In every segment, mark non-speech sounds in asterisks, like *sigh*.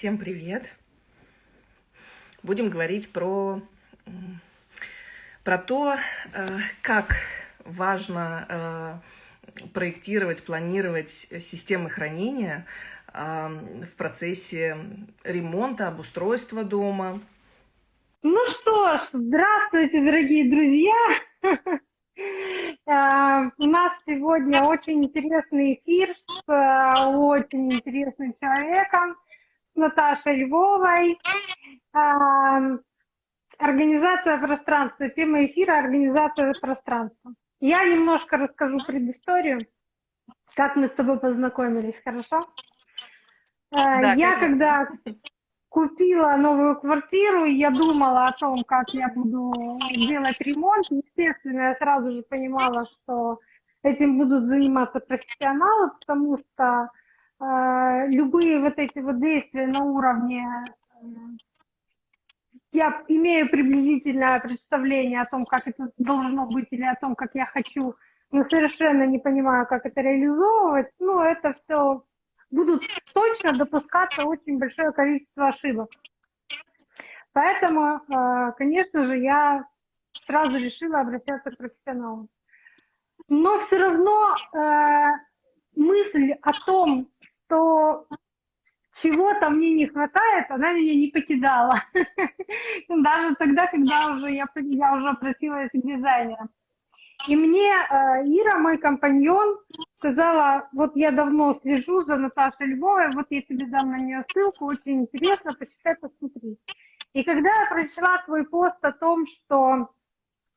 Всем привет! Будем говорить про, про то, э, как важно э, проектировать, планировать системы хранения э, в процессе ремонта, обустройства дома. Ну что ж, здравствуйте, дорогие друзья! *laughs* У нас сегодня очень интересный эфир с очень интересным человеком, Наташей Львовой. Э, организация пространства. Тема эфира «Организация пространства». Я немножко расскажу предысторию, как мы с тобой познакомились, хорошо? Да, я конечно. когда купила новую квартиру, и я думала о том, как я буду делать ремонт. Естественно, я сразу же понимала, что этим будут заниматься профессионалы, потому что любые вот эти вот действия на уровне э, я имею приблизительное представление о том, как это должно быть или о том, как я хочу, но совершенно не понимаю, как это реализовывать. Ну, это все будут точно допускаться очень большое количество ошибок. Поэтому, э, конечно же, я сразу решила обращаться к профессионалам. Но все равно э, мысль о том, что чего-то мне не хватает, она меня не покидала. *laughs* Даже тогда, когда уже я, я уже обратилась к дизайнерам. И мне э, Ира, мой компаньон, сказала, вот я давно слежу за Наташей Львовой, вот я тебе дам на нее ссылку, очень интересно, почитай, посмотри. И когда я прочла твой пост о том, что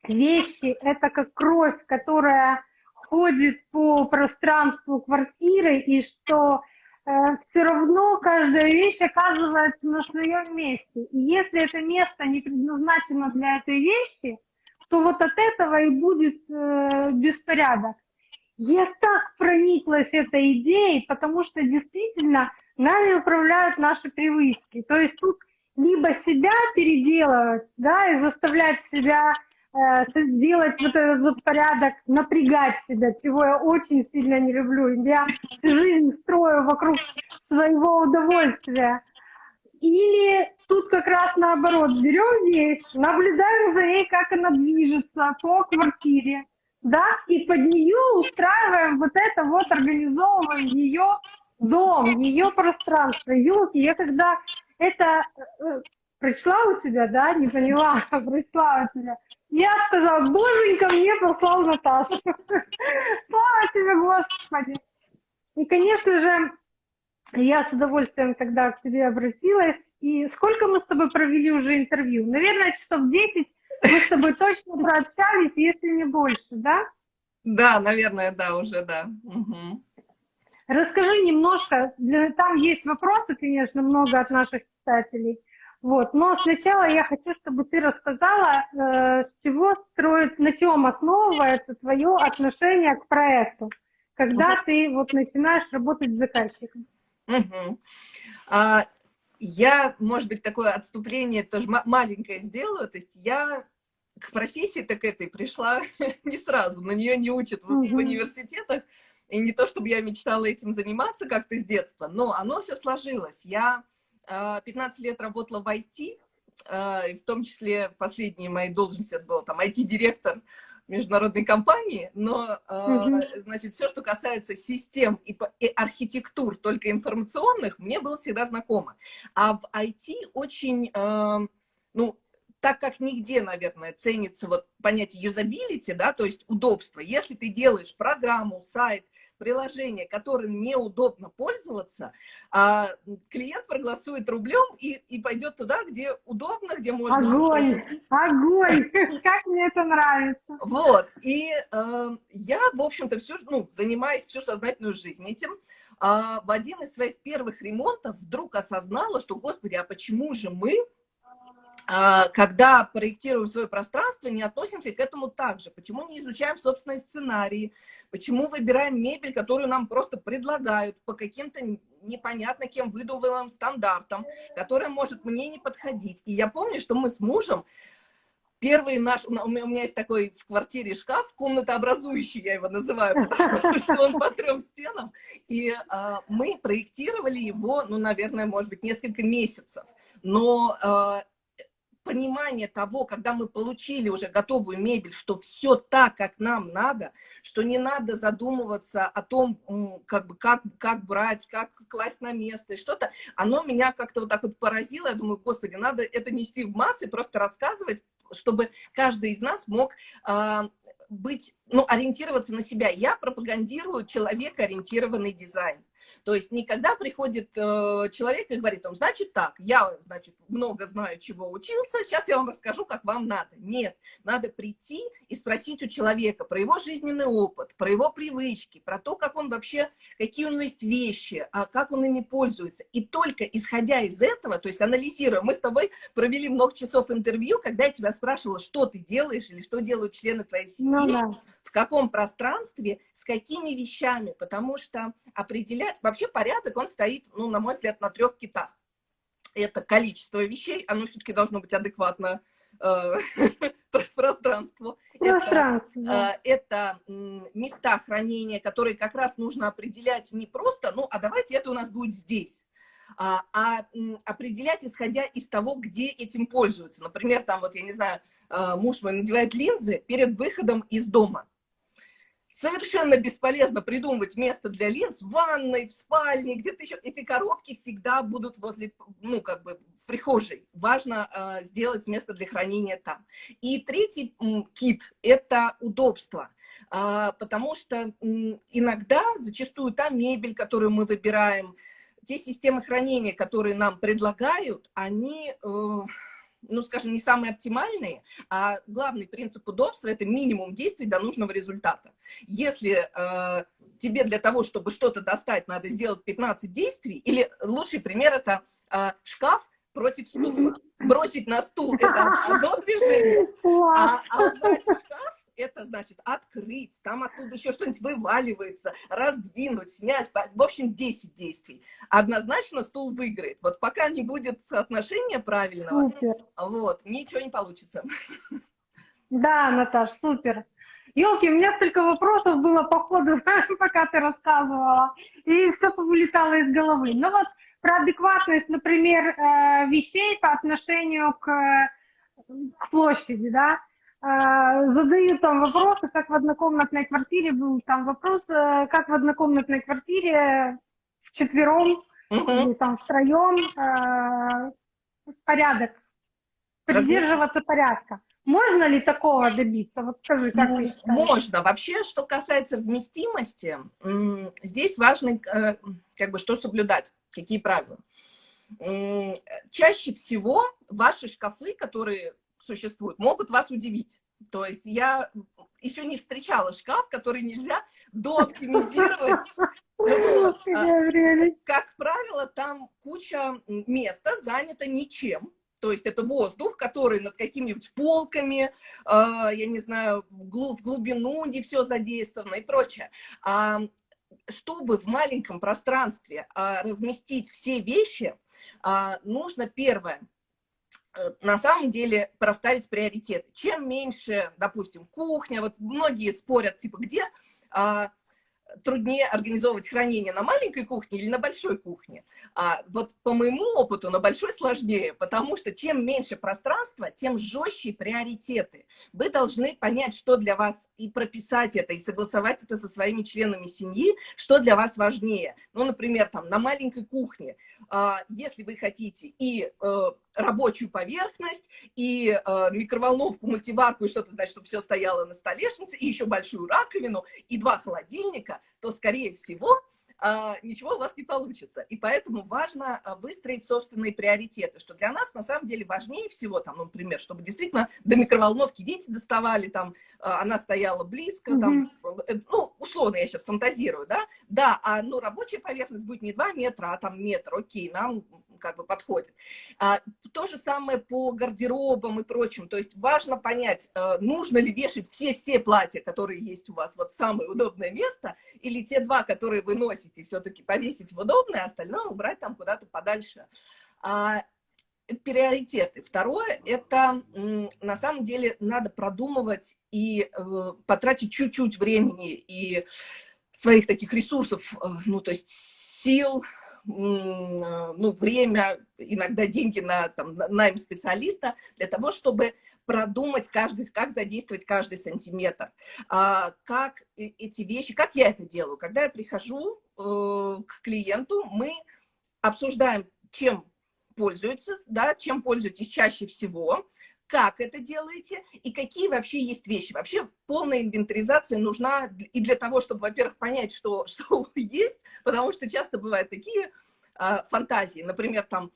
вещи — это как кровь, которая ходит по пространству квартиры, и что все равно каждая вещь оказывается на своем месте. И если это место не предназначено для этой вещи, то вот от этого и будет э, беспорядок. Я так прониклась этой идеей, потому что действительно нами управляют наши привычки. То есть тут либо себя переделывать, да, и заставлять себя э, сделать вот этот вот порядок, напрягать себя, чего я очень сильно не люблю. Я жизнь строю вокруг своего удовольствия. Или тут как раз наоборот, берем вещь, наблюдаем за ней, как она движется по квартире, да, и под нее устраиваем вот это вот, организовываем ее дом, ее пространство. Елки, я когда это э, прочла у тебя, да, не поняла, *laughs* прочла у тебя, я сказала, боженька мне послал Наташу. *laughs* Слава тебе, Господи. И, конечно же, я с удовольствием тогда к тебе обратилась. И сколько мы с тобой провели уже интервью? Наверное, часов 10 мы с тобой точно прообщались, если не больше, да? Да, наверное, да, уже, да. Угу. Расскажи немножко, там есть вопросы, конечно, много от наших читателей. Вот. Но сначала я хочу, чтобы ты рассказала, э, с чего строит, на чем основывается твое отношение к проекту, когда ты вот начинаешь работать с заказчиком. Угу. А, я, может быть, такое отступление тоже маленькое сделаю. То есть я к профессии так этой пришла *laughs* не сразу, на нее не учат в, в университетах. И не то, чтобы я мечтала этим заниматься как-то с детства, но оно все сложилось. Я 15 а, лет работала в IT, а, в том числе последние мои должности, это был там IT-директор международной компании, но, угу. значит, все, что касается систем и, и архитектур, только информационных, мне было всегда знакомо. А в IT очень, ну, так как нигде, наверное, ценится вот понятие юзабилити, да, то есть удобство. Если ты делаешь программу, сайт, приложение, которым неудобно пользоваться, а клиент проголосует рублем и, и пойдет туда, где удобно, где можно... Огонь! Огонь! Как мне это нравится! Вот, и э, я, в общем-то, всю, ну, занимаюсь всю сознательную жизнь этим, а в один из своих первых ремонтов вдруг осознала, что, господи, а почему же мы когда проектируем свое пространство, не относимся к этому так же. Почему не изучаем собственные сценарии? Почему выбираем мебель, которую нам просто предлагают по каким-то непонятно кем выдуманным стандартам, которая может мне не подходить? И я помню, что мы с мужем первый наш, у меня есть такой в квартире шкаф, комнатообразующий, я его называю, потому что он по трем стенам, и а, мы проектировали его, ну, наверное, может быть, несколько месяцев, но а, понимание того, когда мы получили уже готовую мебель, что все так, как нам надо, что не надо задумываться о том, как, бы, как, как брать, как класть на место и что-то, оно меня как-то вот так вот поразило. Я думаю, господи, надо это нести в массы, просто рассказывать, чтобы каждый из нас мог э, быть, ну, ориентироваться на себя. Я пропагандирую человекоориентированный дизайн. То есть никогда приходит э, человек и говорит, он, значит так, я, значит, много знаю, чего учился, сейчас я вам расскажу, как вам надо. Нет, надо прийти и спросить у человека про его жизненный опыт, про его привычки, про то, как он вообще, какие у него есть вещи, а как он ими пользуется. И только исходя из этого, то есть анализируя, мы с тобой провели много часов интервью, когда я тебя спрашивала, что ты делаешь или что делают члены твоей семьи, ну, да. в каком пространстве, с какими вещами, потому что определять, вообще порядок, он стоит, ну, на мой взгляд, на трех китах. Это количество вещей, оно все-таки должно быть адекватно э, *laughs* пространству. Пространство. Это, это места хранения, которые как раз нужно определять не просто, ну, а давайте это у нас будет здесь. А, а определять, исходя из того, где этим пользуются. Например, там вот, я не знаю, э, муж мой надевает линзы перед выходом из дома. Совершенно бесполезно придумывать место для линз в ванной, в спальне, где-то еще. Эти коробки всегда будут возле, ну, как бы в прихожей. Важно э, сделать место для хранения там. И третий кит – это удобство. Э, потому что э, иногда, зачастую, та мебель, которую мы выбираем, те системы хранения, которые нам предлагают, они... Э, ну, скажем, не самые оптимальные, а главный принцип удобства – это минимум действий до нужного результата. Если э, тебе для того, чтобы что-то достать, надо сделать 15 действий, или лучший пример – это э, шкаф против стула. *laughs* Бросить на стул – это *laughs* одно движение, а, а убрать шкаф это значит открыть, там оттуда еще что-нибудь вываливается, раздвинуть, снять. В общем, 10 действий. Однозначно стул выиграет. Вот пока не будет соотношения правильного, супер. вот, ничего не получится. Да, Наташ, супер. Елки, у меня столько вопросов было по ходу, *laughs* пока ты рассказывала, и все повылетало из головы. Ну вот про адекватность, например, э, вещей по отношению к, к площади, да, задают там вопросы, как в однокомнатной квартире был там вопрос, э, как в однокомнатной квартире вчетвером uh-huh. или там втроем э, порядок, придерживаться порядка. Можно ли такого добиться? Вот скажи, как считаешь? Можно. Вообще, что касается вместимости, здесь важно, э, как бы, что соблюдать, какие правила. Чаще всего ваши шкафы, которые существуют, могут вас удивить. То есть я еще не встречала шкаф, который нельзя дооптимизировать. А, как правило, там куча места занято ничем. То есть это воздух, который над какими-нибудь полками, а, я не знаю, в глубину не все задействовано и прочее. А, чтобы в маленьком пространстве разместить все вещи, нужно первое – на самом деле проставить приоритеты. Чем меньше, допустим, кухня, вот многие спорят, типа, где а, труднее организовывать хранение на маленькой кухне или на большой кухне. А вот по моему опыту на большой сложнее, потому что чем меньше пространства, тем жестче приоритеты. Вы должны понять, что для вас, и прописать это, и согласовать это со своими членами семьи, что для вас важнее. Ну, например, там на маленькой кухне, а, если вы хотите и э, рабочую поверхность, и э, микроволновку, мультиварку, и что-то, значит, чтобы все стояло на столешнице, и еще большую раковину, и два холодильника, то, скорее всего, э, ничего у вас не получится. И поэтому важно э, выстроить собственные приоритеты, что для нас на самом деле важнее всего, там, ну, например, чтобы действительно до микроволновки дети доставали, там, э, она стояла близко, mm -hmm. там, э, ну, условно я сейчас фантазирую, да, да, а, ну, рабочая поверхность будет не 2 метра, а там метр, окей, нам как бы подходит. А, то же самое по гардеробам и прочим. То есть важно понять, э, нужно ли вешать все-все платья, которые есть у вас вот самое удобное место, или те два, которые вы носите, все-таки повесить в удобное, а остальное убрать там куда-то подальше. А, приоритеты. Второе, это на самом деле надо продумывать и э, потратить чуть-чуть времени и своих таких ресурсов, э, ну, то есть сил, ну, время, иногда деньги на там, найм специалиста для того, чтобы продумать каждый, как задействовать каждый сантиметр, а, как эти вещи, как я это делаю. Когда я прихожу э, к клиенту, мы обсуждаем, чем пользуются, да, чем пользуетесь чаще всего, как это делаете и какие вообще есть вещи. Вообще полная инвентаризация нужна и для того, чтобы, во-первых, понять, что, *laughs* что есть, потому что часто бывают такие а, фантазии, например, там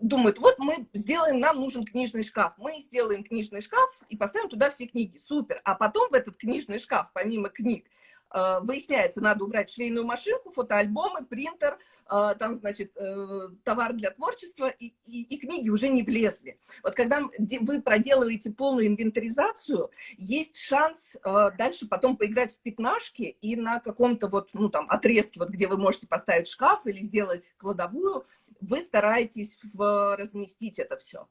думают, вот мы сделаем, нам нужен книжный шкаф. Мы сделаем книжный шкаф и поставим туда все книги. Супер. А потом в этот книжный шкаф, помимо книг, а, выясняется, надо убрать швейную машинку, фотоальбомы, принтер, там, значит, э, товар для творчества, и, и, и книги уже не влезли. Вот когда вы проделываете полную инвентаризацию, есть шанс а, дальше потом поиграть в пятнашки и на каком-то вот, ну, там, отрезке, вот где вы можете поставить шкаф или сделать кладовую, вы стараетесь в, разместить это все.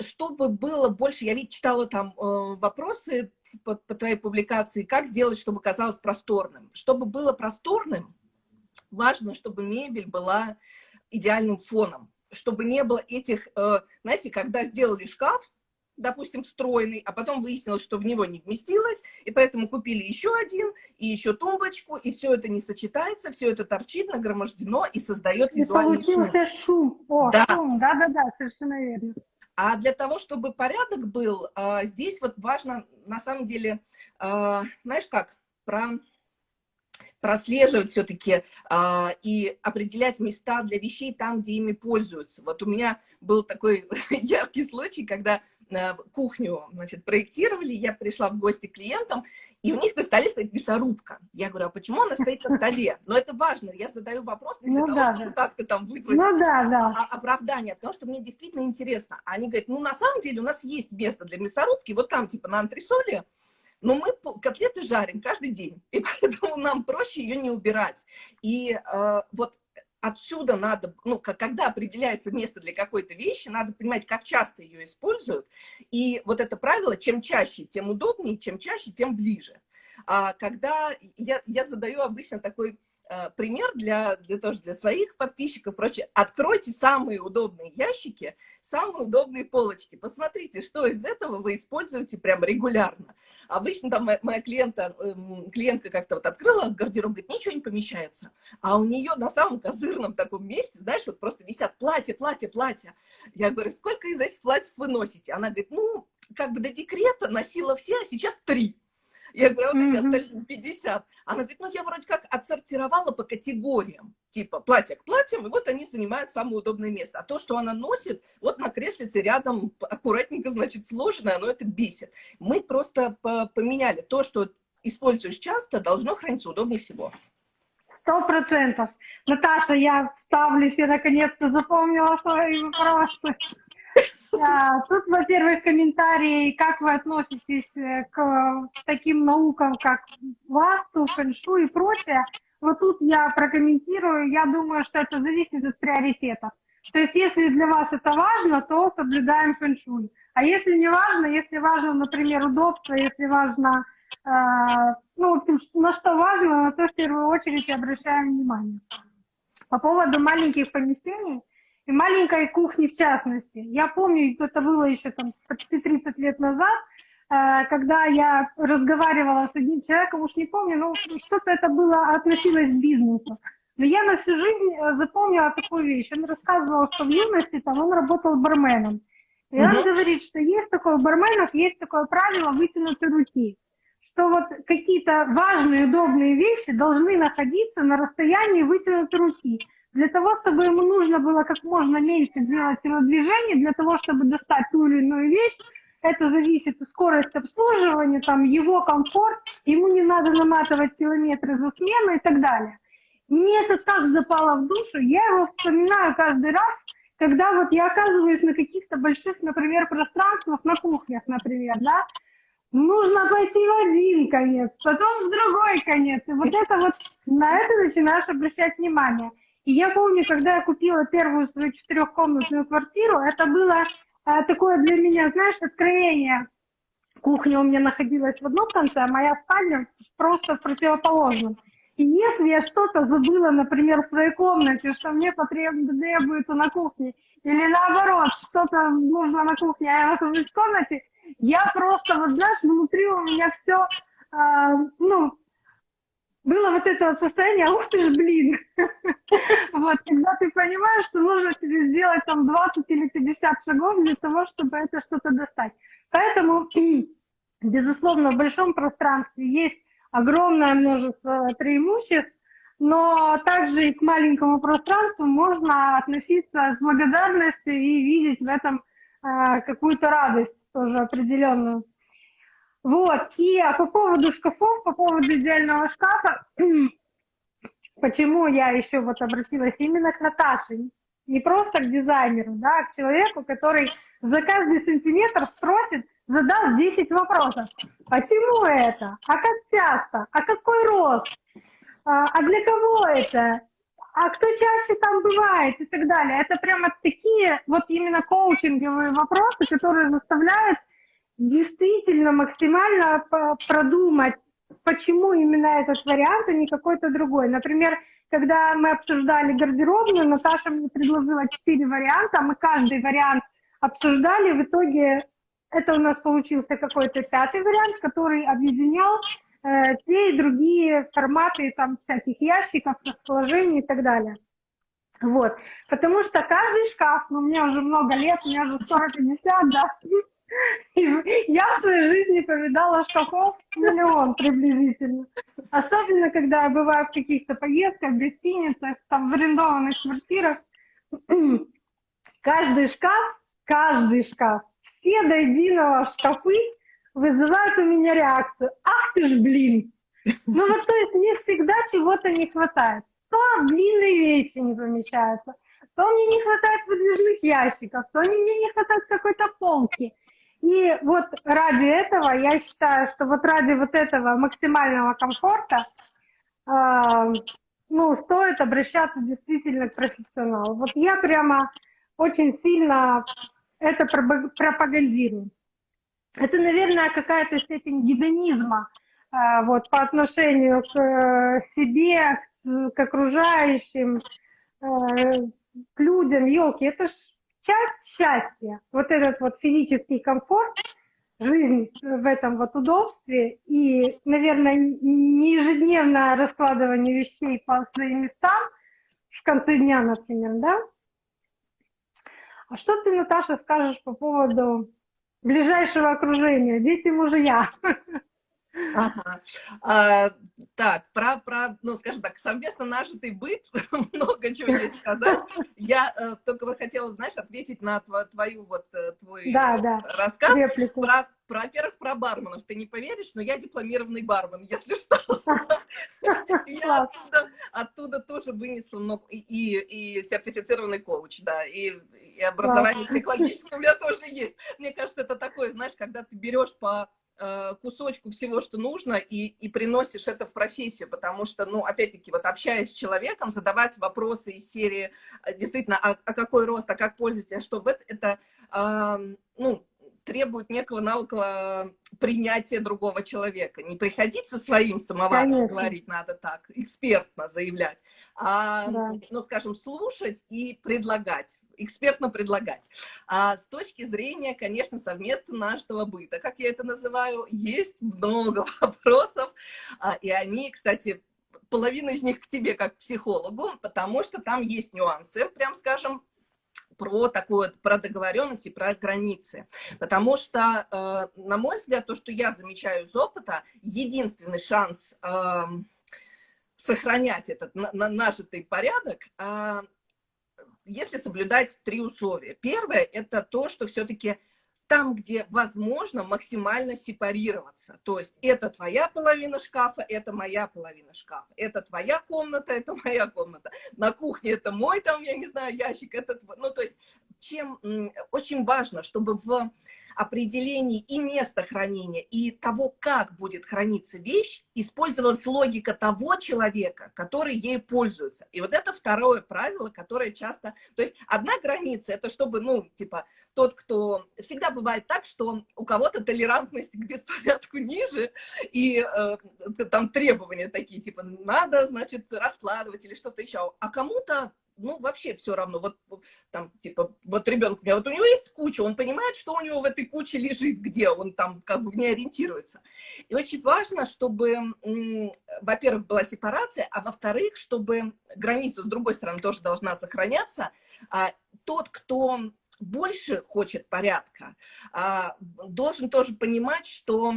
Чтобы было больше, я ведь читала там э, вопросы по, по твоей публикации, как сделать, чтобы казалось просторным. Чтобы было просторным, важно, чтобы мебель была идеальным фоном, чтобы не было этих, э, знаете, когда сделали шкаф, допустим, встроенный, а потом выяснилось, что в него не вместилось, и поэтому купили еще один, и еще тумбочку, и все это не сочетается, все это торчит, нагромождено и создает и визуальный шум. шум. О, да. шум, да-да-да, совершенно верно. А для того, чтобы порядок был, э, здесь вот важно, на самом деле, э, знаешь как, про прослеживать все-таки а, и определять места для вещей там, где ими пользуются. Вот у меня был такой *laughs* яркий случай, когда а, кухню значит, проектировали, я пришла в гости к клиентам, и у них на столе стоит мясорубка. Я говорю, а почему она стоит на столе? Но это важно, я задаю вопрос не для ну, того, да, чтобы как-то там вызвать ну, да, да. оправдание, потому что мне действительно интересно. Они говорят, ну на самом деле у нас есть место для мясорубки, вот там типа на антресоле, но мы котлеты жарим каждый день, *laughs* и поэтому нам проще ее не убирать. И э, вот отсюда надо, ну, когда определяется место для какой-то вещи, надо понимать, как часто ее используют. И вот это правило, чем чаще, тем удобнее, чем чаще, тем ближе. А когда я, я задаю обычно такой пример для, для, тоже для своих подписчиков, прочее. Откройте самые удобные ящики, самые удобные полочки. Посмотрите, что из этого вы используете прям регулярно. Обычно там моя, моя клиента, эм, клиентка как-то вот открыла гардероб, говорит, ничего не помещается. А у нее на самом козырном таком месте, знаешь, вот просто висят платья, платья, платья. Я говорю, сколько из этих платьев вы носите? Она говорит, ну, как бы до декрета носила все, а сейчас три. Я говорю, «А вот эти остались 50. Она говорит, ну я вроде как отсортировала по категориям, типа платье к платьям, и вот они занимают самое удобное место. А то, что она носит, вот на креслице рядом аккуратненько, значит, сложено, оно это бесит. Мы просто поменяли то, что используешь часто, должно храниться удобнее всего. Сто процентов. Наташа, я ставлю, я наконец-то запомнила свои вопросы. Тут, во-первых, комментарии, как вы относитесь э, к таким наукам, как васту, фэншу и прочее. Вот тут я прокомментирую, я думаю, что это зависит от приоритетов. То есть, если для вас это важно, то соблюдаем фэншуй. А если не важно, если важно, например, удобство, если важно, э, ну, на что важно, на то в первую очередь обращаем внимание. По поводу маленьких помещений, и маленькой кухни в частности. Я помню, это было еще там почти 30 лет назад, э, когда я разговаривала с одним человеком, уж не помню, но что-то это было, относилось к бизнесу. Но я на всю жизнь э, запомнила такую вещь. Он рассказывал, что в юности там он работал барменом. И он mm говорит, что есть такое у барменов, есть такое правило вытянутой руки. Что вот какие-то важные, удобные вещи должны находиться на расстоянии вытянутой руки. Для того, чтобы ему нужно было как можно меньше делать телодвижений, для того, чтобы достать ту или иную вещь, это зависит от скорости обслуживания, там, его комфорт, ему не надо наматывать километры за смену и так далее. Мне это так запало в душу, я его вспоминаю каждый раз, когда вот я оказываюсь на каких-то больших, например, пространствах, на кухнях, например, да, нужно пойти в один конец, потом в другой конец, и вот это вот, на это начинаешь обращать внимание. И я помню, когда я купила первую свою четырехкомнатную квартиру, это было а, такое для меня, знаешь, откровение. Кухня у меня находилась в одном конце, а моя спальня просто в противоположном. И если я что-то забыла, например, в своей комнате, что мне потребуется на кухне, или наоборот, что-то нужно на кухне, а я нахожусь в комнате, я просто, вот знаешь, внутри у меня все, э, а, ну, было вот это состояние, ух ты ж, блин. *laughs* Вот, когда ты понимаешь, что нужно тебе сделать там 20 или 50 шагов для того, чтобы это что-то достать. Поэтому, безусловно, в большом пространстве есть огромное множество преимуществ, но также и к маленькому пространству можно относиться с благодарностью и видеть в этом э, какую-то радость тоже определенную. Вот, и а по поводу шкафов, по поводу идеального шкафа, *clears throat* почему я еще вот обратилась именно к Наташе, не просто к дизайнеру, да, а к человеку, который за каждый сантиметр спросит, задаст 10 вопросов. Почему это? А как часто? А какой рост? А, а для кого это? А кто чаще там бывает и так далее. Это прямо такие вот именно коучинговые вопросы, которые заставляют действительно максимально продумать, почему именно этот вариант, а не какой-то другой. Например, когда мы обсуждали гардеробную, Наташа мне предложила четыре варианта, мы каждый вариант обсуждали, в итоге это у нас получился какой-то пятый вариант, который объединял э, те и другие форматы там всяких ящиков, расположений и так далее. Вот, потому что каждый шкаф, ну, мне уже много лет, у меня уже 40-50, да, *laughs* я в своей жизни повидала шкафов миллион приблизительно. Особенно, когда я бываю в каких-то поездках, гостиницах, там, в арендованных квартирах. Каждый шкаф, каждый шкаф, все до единого шкафы вызывают у меня реакцию. Ах ты ж, блин! Ну вот то есть мне всегда чего-то не хватает. То длинные вещи не помещаются, то мне не хватает выдвижных ящиков, то мне не хватает какой-то полки. И вот ради этого, я считаю, что вот ради вот этого максимального комфорта, э, ну, стоит обращаться действительно к профессионалу. Вот я прямо очень сильно это пропагандирую. Это, наверное, какая-то степень гедонизма э, вот, по отношению к э, себе, к, к окружающим, э, к людям. Елки, это ж часть счастья, вот этот вот физический комфорт, жизнь в этом вот удобстве и, наверное, не ежедневное раскладывание вещей по своим местам в конце дня, например, да? А что ты, Наташа, скажешь по поводу ближайшего окружения, дети, мужья? *laughs* Ага. А, так, про, про, ну, скажем так, совместно нажитый быт, *laughs* много чего есть сказать. Я э, только бы хотела, знаешь, ответить на тво, твою вот, э, твой да, да. рассказ. Реплику. Про, про, во-первых, про барменов. Ты не поверишь, но я дипломированный бармен, если что. *laughs* Я оттуда тоже вынесла много, и сертифицированный коуч, да, и образование психологическое у меня тоже есть. Мне кажется, это такое, знаешь, когда ты берешь по кусочку всего, что нужно, и, и приносишь это в профессию, потому что, ну, опять-таки, вот общаясь с человеком, задавать вопросы из серии, э, действительно, а, а какой рост, а как пользуетесь, а что в это, это э, ну, требует некого навыка принятия другого человека. Не приходить со своим самоваром, говорить надо так, экспертно заявлять, а, да. ну, скажем, слушать и предлагать, экспертно предлагать. А с точки зрения, конечно, совместно нашего быта, как я это называю, есть много *laughs* вопросов, а, и они, кстати, половина из них к тебе как к психологу, потому что там есть нюансы, прям скажем, про такую, про договоренности, про границы. Потому что, э, на мой взгляд, то, что я замечаю из опыта, единственный шанс э, сохранять этот на, на, нажитый порядок, э, если соблюдать три условия. Первое – это то, что все-таки там, где возможно максимально сепарироваться. То есть это твоя половина шкафа, это моя половина шкафа. Это твоя комната, это моя комната. На кухне это мой, там, я не знаю, ящик, это твой. Ну, то есть чем очень важно, чтобы в определении и места хранения, и того, как будет храниться вещь, использовалась логика того человека, который ей пользуется. И вот это второе правило, которое часто... То есть одна граница, это чтобы, ну, типа, тот, кто... Всегда бывает так, что у кого-то толерантность к беспорядку ниже, и э, там требования такие, типа, надо, значит, раскладывать или что-то еще. А кому-то ну, вообще все равно. Вот там, типа, вот ребенок у меня, вот у него есть куча, он понимает, что у него в этой куче лежит, где он там как бы в ней ориентируется. И очень важно, чтобы, во-первых, была сепарация, а во-вторых, чтобы граница с другой стороны тоже должна сохраняться. А тот, кто больше хочет порядка, а, должен тоже понимать, что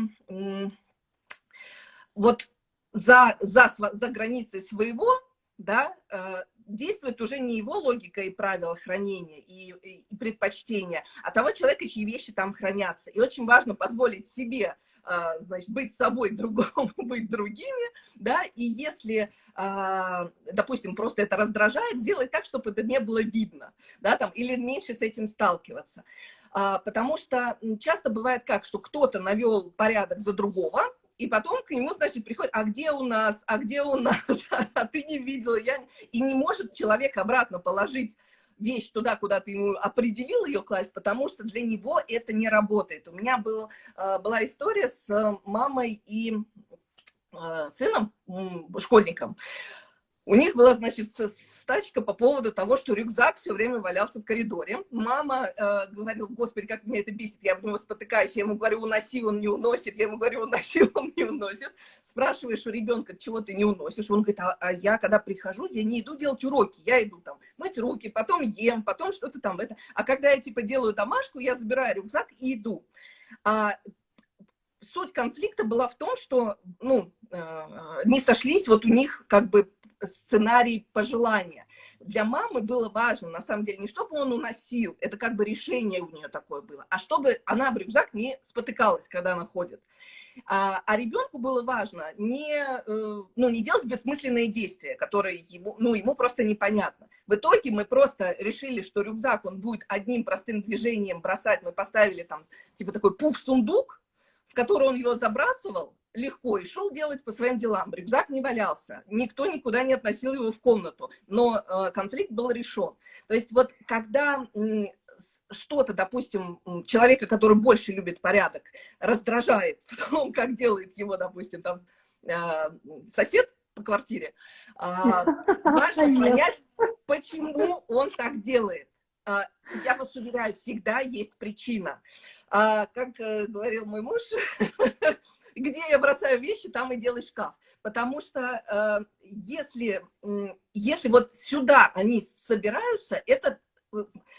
вот за, за, за границей своего, да, э, действует уже не его логика и правила хранения и, и предпочтения, а того человека, чьи вещи там хранятся. И очень важно позволить себе а, значит, быть собой, *laughs* другому быть другими, да, и если, а, допустим, просто это раздражает, сделать так, чтобы это не было видно, да, там, или меньше с этим сталкиваться. А, потому что часто бывает как, что кто-то навел порядок за другого, и потом к нему, значит, приходит, а где у нас, а где у нас, *laughs* а ты не видела, я... И не может человек обратно положить вещь туда, куда ты ему определил ее класть, потому что для него это не работает. У меня был, э, была история с мамой и э, сыном, школьником. У них была, значит, стачка по поводу того, что рюкзак все время валялся в коридоре. Мама э, говорила, господи, как меня это бесит, я в него спотыкаюсь. Я ему говорю, уноси, он не уносит. Я ему говорю, уноси, *laughs* он не уносит. Спрашиваешь у ребенка, чего ты не уносишь. Он говорит, а, а я, когда прихожу, я не иду делать уроки. Я иду там мыть руки, потом ем, потом что-то там. Это. А когда я, типа, делаю домашку, я забираю рюкзак и иду. А, суть конфликта была в том, что, ну, э, не сошлись вот у них как бы сценарий пожелания. Для мамы было важно, на самом деле, не чтобы он уносил, это как бы решение у нее такое было, а чтобы она в рюкзак не спотыкалась, когда она ходит. А, а ребенку было важно не, э, ну, не делать бессмысленные действия, которые ему, ну, ему просто непонятно. В итоге мы просто решили, что рюкзак, он будет одним простым движением бросать. Мы поставили там, типа такой пуф-сундук, в который он его забрасывал, легко и шел делать по своим делам. Рюкзак не валялся, никто никуда не относил его в комнату, но э, конфликт был решен. То есть вот когда что-то, допустим, человека, который больше любит порядок, раздражает *laughs* в том, как делает его, допустим, там, э, сосед по квартире, э, *laughs* важно понять, почему он так делает. Э, я вас уверяю, всегда есть причина. А, как э, говорил мой муж, *laughs* где я бросаю вещи, там и делай шкаф. Потому что э, если, если вот сюда они собираются, это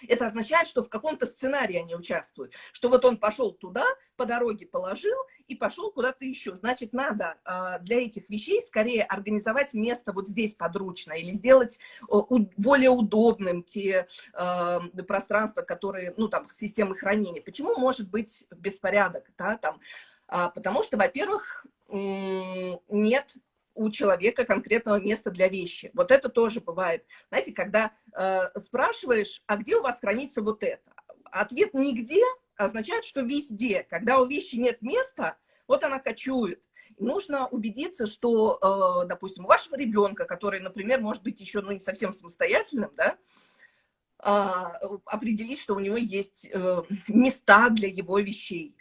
это означает, что в каком-то сценарии они участвуют. Что вот он пошел туда, по дороге положил и пошел куда-то еще. Значит, надо э, для этих вещей скорее организовать место вот здесь подручно или сделать более удобным те э, пространства, которые, ну, там, системы хранения. Почему может быть беспорядок, да, там, а, потому что, во-первых, нет у человека конкретного места для вещи. Вот это тоже бывает. Знаете, когда э, спрашиваешь, а где у вас хранится вот это? Ответ «нигде» означает, что везде. Когда у вещи нет места, вот она кочует. Нужно убедиться, что, э, допустим, у вашего ребенка, который, например, может быть еще ну, не совсем самостоятельным, да, а, определить, что у него есть э, места для его вещей,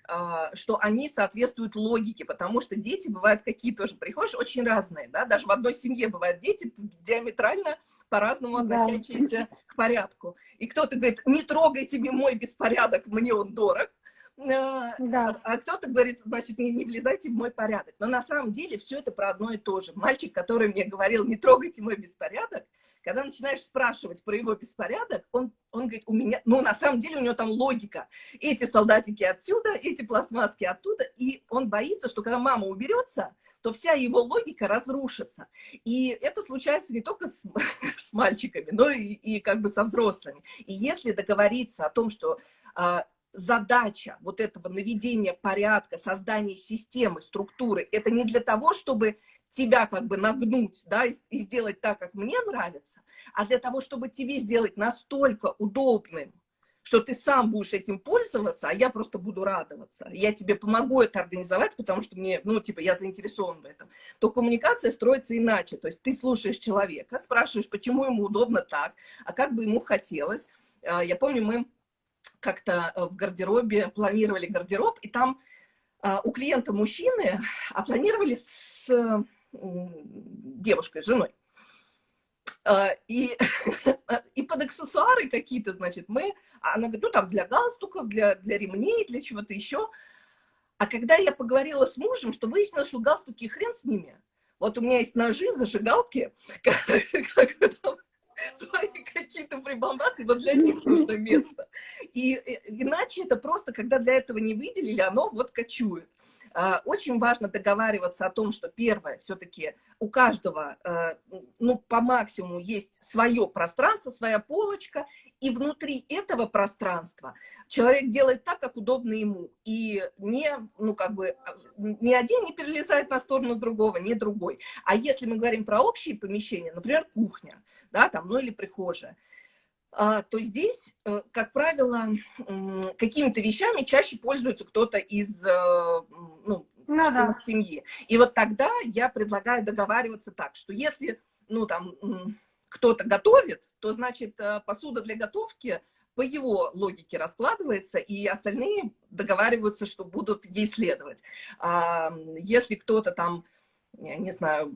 что они соответствуют логике, потому что дети бывают какие тоже, приходишь, очень разные, да, даже в одной семье бывают дети диаметрально по-разному относящиеся да. к порядку. И кто-то говорит, не трогай тебе мой беспорядок, мне он дорог, а, да. А кто-то говорит, значит, не, не влезайте в мой порядок. Но на самом деле все это про одно и то же. Мальчик, который мне говорил, не трогайте мой беспорядок, когда начинаешь спрашивать про его беспорядок, он, он говорит, у меня, ну, на самом деле у него там логика. Эти солдатики отсюда, эти пластмасски оттуда, и он боится, что когда мама уберется, то вся его логика разрушится. И это случается не только с, *laughs* с мальчиками, но и, и как бы со взрослыми. И если договориться о том, что а, задача вот этого наведения порядка, создания системы, структуры, это не для того, чтобы тебя как бы нагнуть, да, и, и сделать так, как мне нравится, а для того, чтобы тебе сделать настолько удобным что ты сам будешь этим пользоваться, а я просто буду радоваться. Я тебе помогу это организовать, потому что мне, ну, типа, я заинтересован в этом. То коммуникация строится иначе. То есть ты слушаешь человека, спрашиваешь, почему ему удобно так, а как бы ему хотелось. А, я помню, мы как-то э, в гардеробе планировали гардероб, и там а, у клиента мужчины, а планировали с девушкой, с женой. А, и, *laughs* и под аксессуары какие-то, значит, мы, она говорит, ну, там, для галстуков, для, для ремней, для чего-то еще. А когда я поговорила с мужем, что выяснилось, что галстуки хрен с ними. Вот у меня есть ножи, зажигалки, *laughs* свои какие-то прибамбасы, вот для них нужно место. И э, иначе это просто, когда для этого не выделили, оно вот кочует. А, очень важно договариваться о том, что первое, все-таки у каждого, э, ну, по максимуму есть свое пространство, своя полочка, и внутри этого пространства человек делает так, как удобно ему, и не, ну, как бы, а, ни один не перелезает на сторону другого, ни другой. А если мы говорим про общие помещения, например, кухня, да, там, ну, или прихожая, то здесь, э, как правило, какими-то вещами чаще пользуется кто-то из э, ну, ну, да. семьи. И вот тогда я предлагаю договариваться так, что если ну, там, кто-то готовит, то, значит, э, посуда для готовки по его логике раскладывается, и остальные договариваются, что будут ей следовать. А если кто-то там, я не знаю,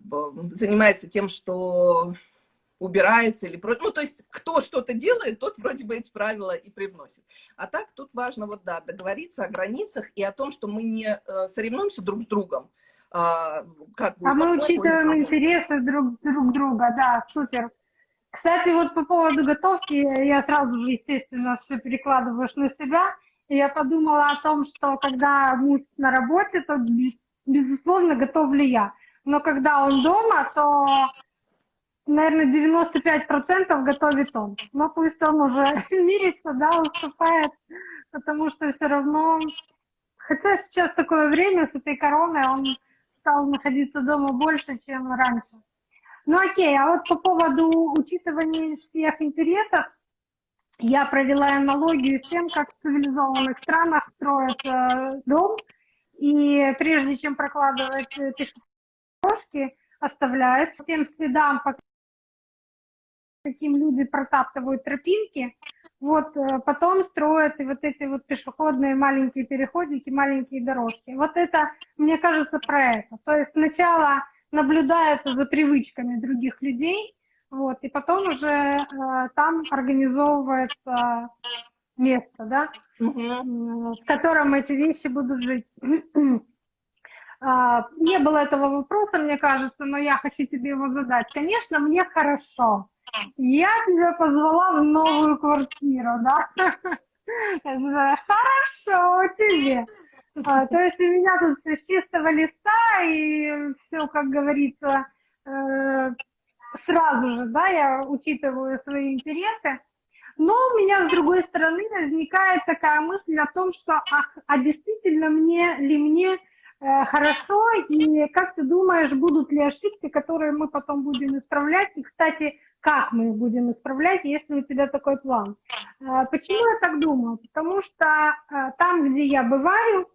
занимается тем, что убирается или. Ну, то есть, кто что-то делает, тот вроде бы эти правила и привносит. А так тут важно вот, да, договориться о границах и о том, что мы не э, соревнуемся друг с другом. А, как а мы учитываем интересы друг, друг друга, да, супер. Кстати, вот по поводу готовки, я сразу же, естественно, все перекладываешь на себя. И я подумала о том, что когда муж на работе, то, безусловно, готовлю я. Но когда он дома, то наверное, 95% готовит он. Но пусть он уже *laughs* мирится, да, уступает, потому что все равно... Хотя сейчас такое время с этой короной, он стал находиться дома больше, чем раньше. Ну окей, а вот по поводу учитывания всех интересов, я провела аналогию с тем, как в цивилизованных странах строят э, дом, и прежде чем прокладывать пешеходные оставляют тем следам, по каким люди протаптывают тропинки, вот э, потом строят и вот эти вот пешеходные маленькие переходики, маленькие дорожки. Вот это, мне кажется, про это. То есть сначала наблюдается за привычками других людей, вот, и потом уже э, там организовывается место, да, угу. в котором эти вещи будут жить. *clears throat* А, не было этого вопроса, мне кажется, но я хочу тебе его задать. Конечно, мне хорошо, я тебя позвала в новую квартиру, да? Хорошо тебе. А, то есть у меня тут все с чистого листа, и все, как говорится, э, сразу же, да, я учитываю свои интересы. Но у меня, с другой стороны, возникает такая мысль о том, что, ах, а действительно мне ли мне хорошо, и как ты думаешь, будут ли ошибки, которые мы потом будем исправлять? И, кстати, как мы их будем исправлять, если у тебя такой план. А, почему я так думаю? Потому что а, там, где я бываю,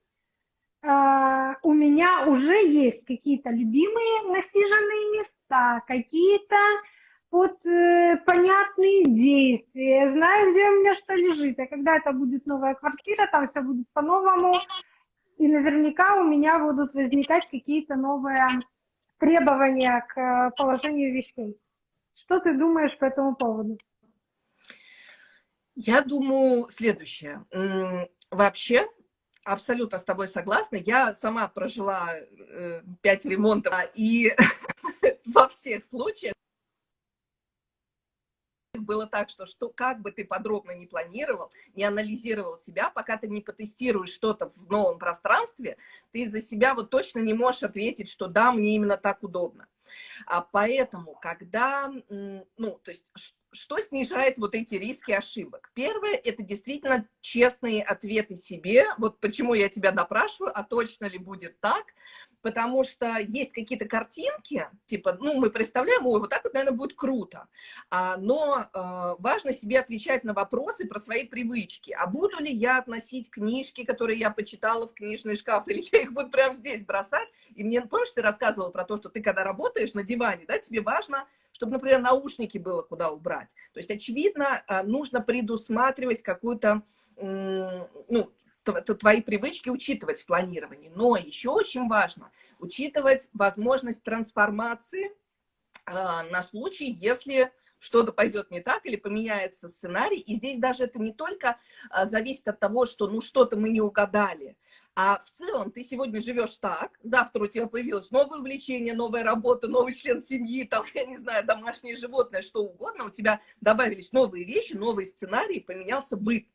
у меня уже есть какие-то любимые насиженные места, какие-то вот э, понятные действия, знаю, где у меня что лежит, а когда это будет новая квартира, там все будет по-новому, и наверняка у меня будут возникать какие-то новые требования к э, положению вещей. Что ты думаешь по этому поводу? Я думаю следующее. Вообще, абсолютно с тобой согласна. Я сама прожила э, пять ремонтов, и *laughs* во всех случаях было так, что, что как бы ты подробно не планировал, не анализировал себя, пока ты не потестируешь что-то в новом пространстве, ты за себя вот точно не можешь ответить, что да, мне именно так удобно. А поэтому, когда, ну, то есть что снижает вот эти риски ошибок? Первое, это действительно честные ответы себе. Вот почему я тебя допрашиваю, а точно ли будет так? Потому что есть какие-то картинки, типа, ну, мы представляем, ой, вот так вот, наверное, будет круто, а, но а, важно себе отвечать на вопросы про свои привычки. А буду ли я относить книжки, которые я почитала в книжный шкаф, *laughs* или я их буду прямо здесь бросать? И мне, помнишь, ты рассказывала про то, что ты, когда работаешь на диване, да, тебе важно, чтобы, например, наушники было куда убрать. То есть, очевидно, а, нужно предусматривать какую-то ну, твои привычки учитывать в планировании. Но еще очень важно учитывать возможность трансформации э, на случай, если что-то пойдет не так или поменяется сценарий. И здесь даже это не только э, зависит от того, что ну что-то мы не угадали, а в целом ты сегодня живешь так, завтра у тебя появилось новое увлечение, новая работа, новый член семьи, там, я не знаю, домашнее животное, что угодно, у тебя добавились новые вещи, новые сценарии, поменялся быт.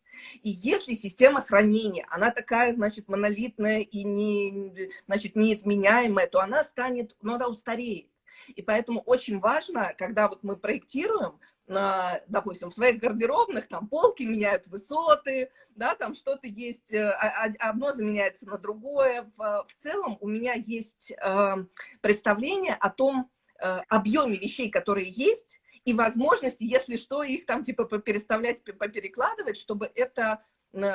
И если система хранения, она такая, значит, монолитная и не, значит, неизменяемая, то она станет, ну, она устареет. И поэтому очень важно, когда вот мы проектируем, допустим, в своих гардеробных, там полки меняют высоты, да, там что-то есть, э, одно заменяется на другое. В, в целом у меня есть э, представление о том э, объеме вещей, которые есть, и возможности, если что, их там типа переставлять, поперекладывать, чтобы это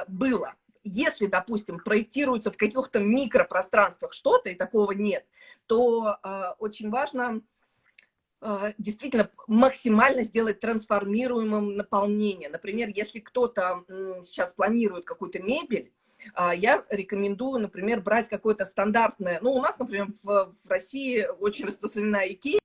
было. Если, допустим, проектируется в каких-то микропространствах что-то, и такого нет, то э, очень важно э, действительно максимально сделать трансформируемым наполнение. Например, если кто-то э, сейчас планирует какую-то мебель, э, я рекомендую, например, брать какое-то стандартное, ну, у нас, например, в, в России очень распространена Икея,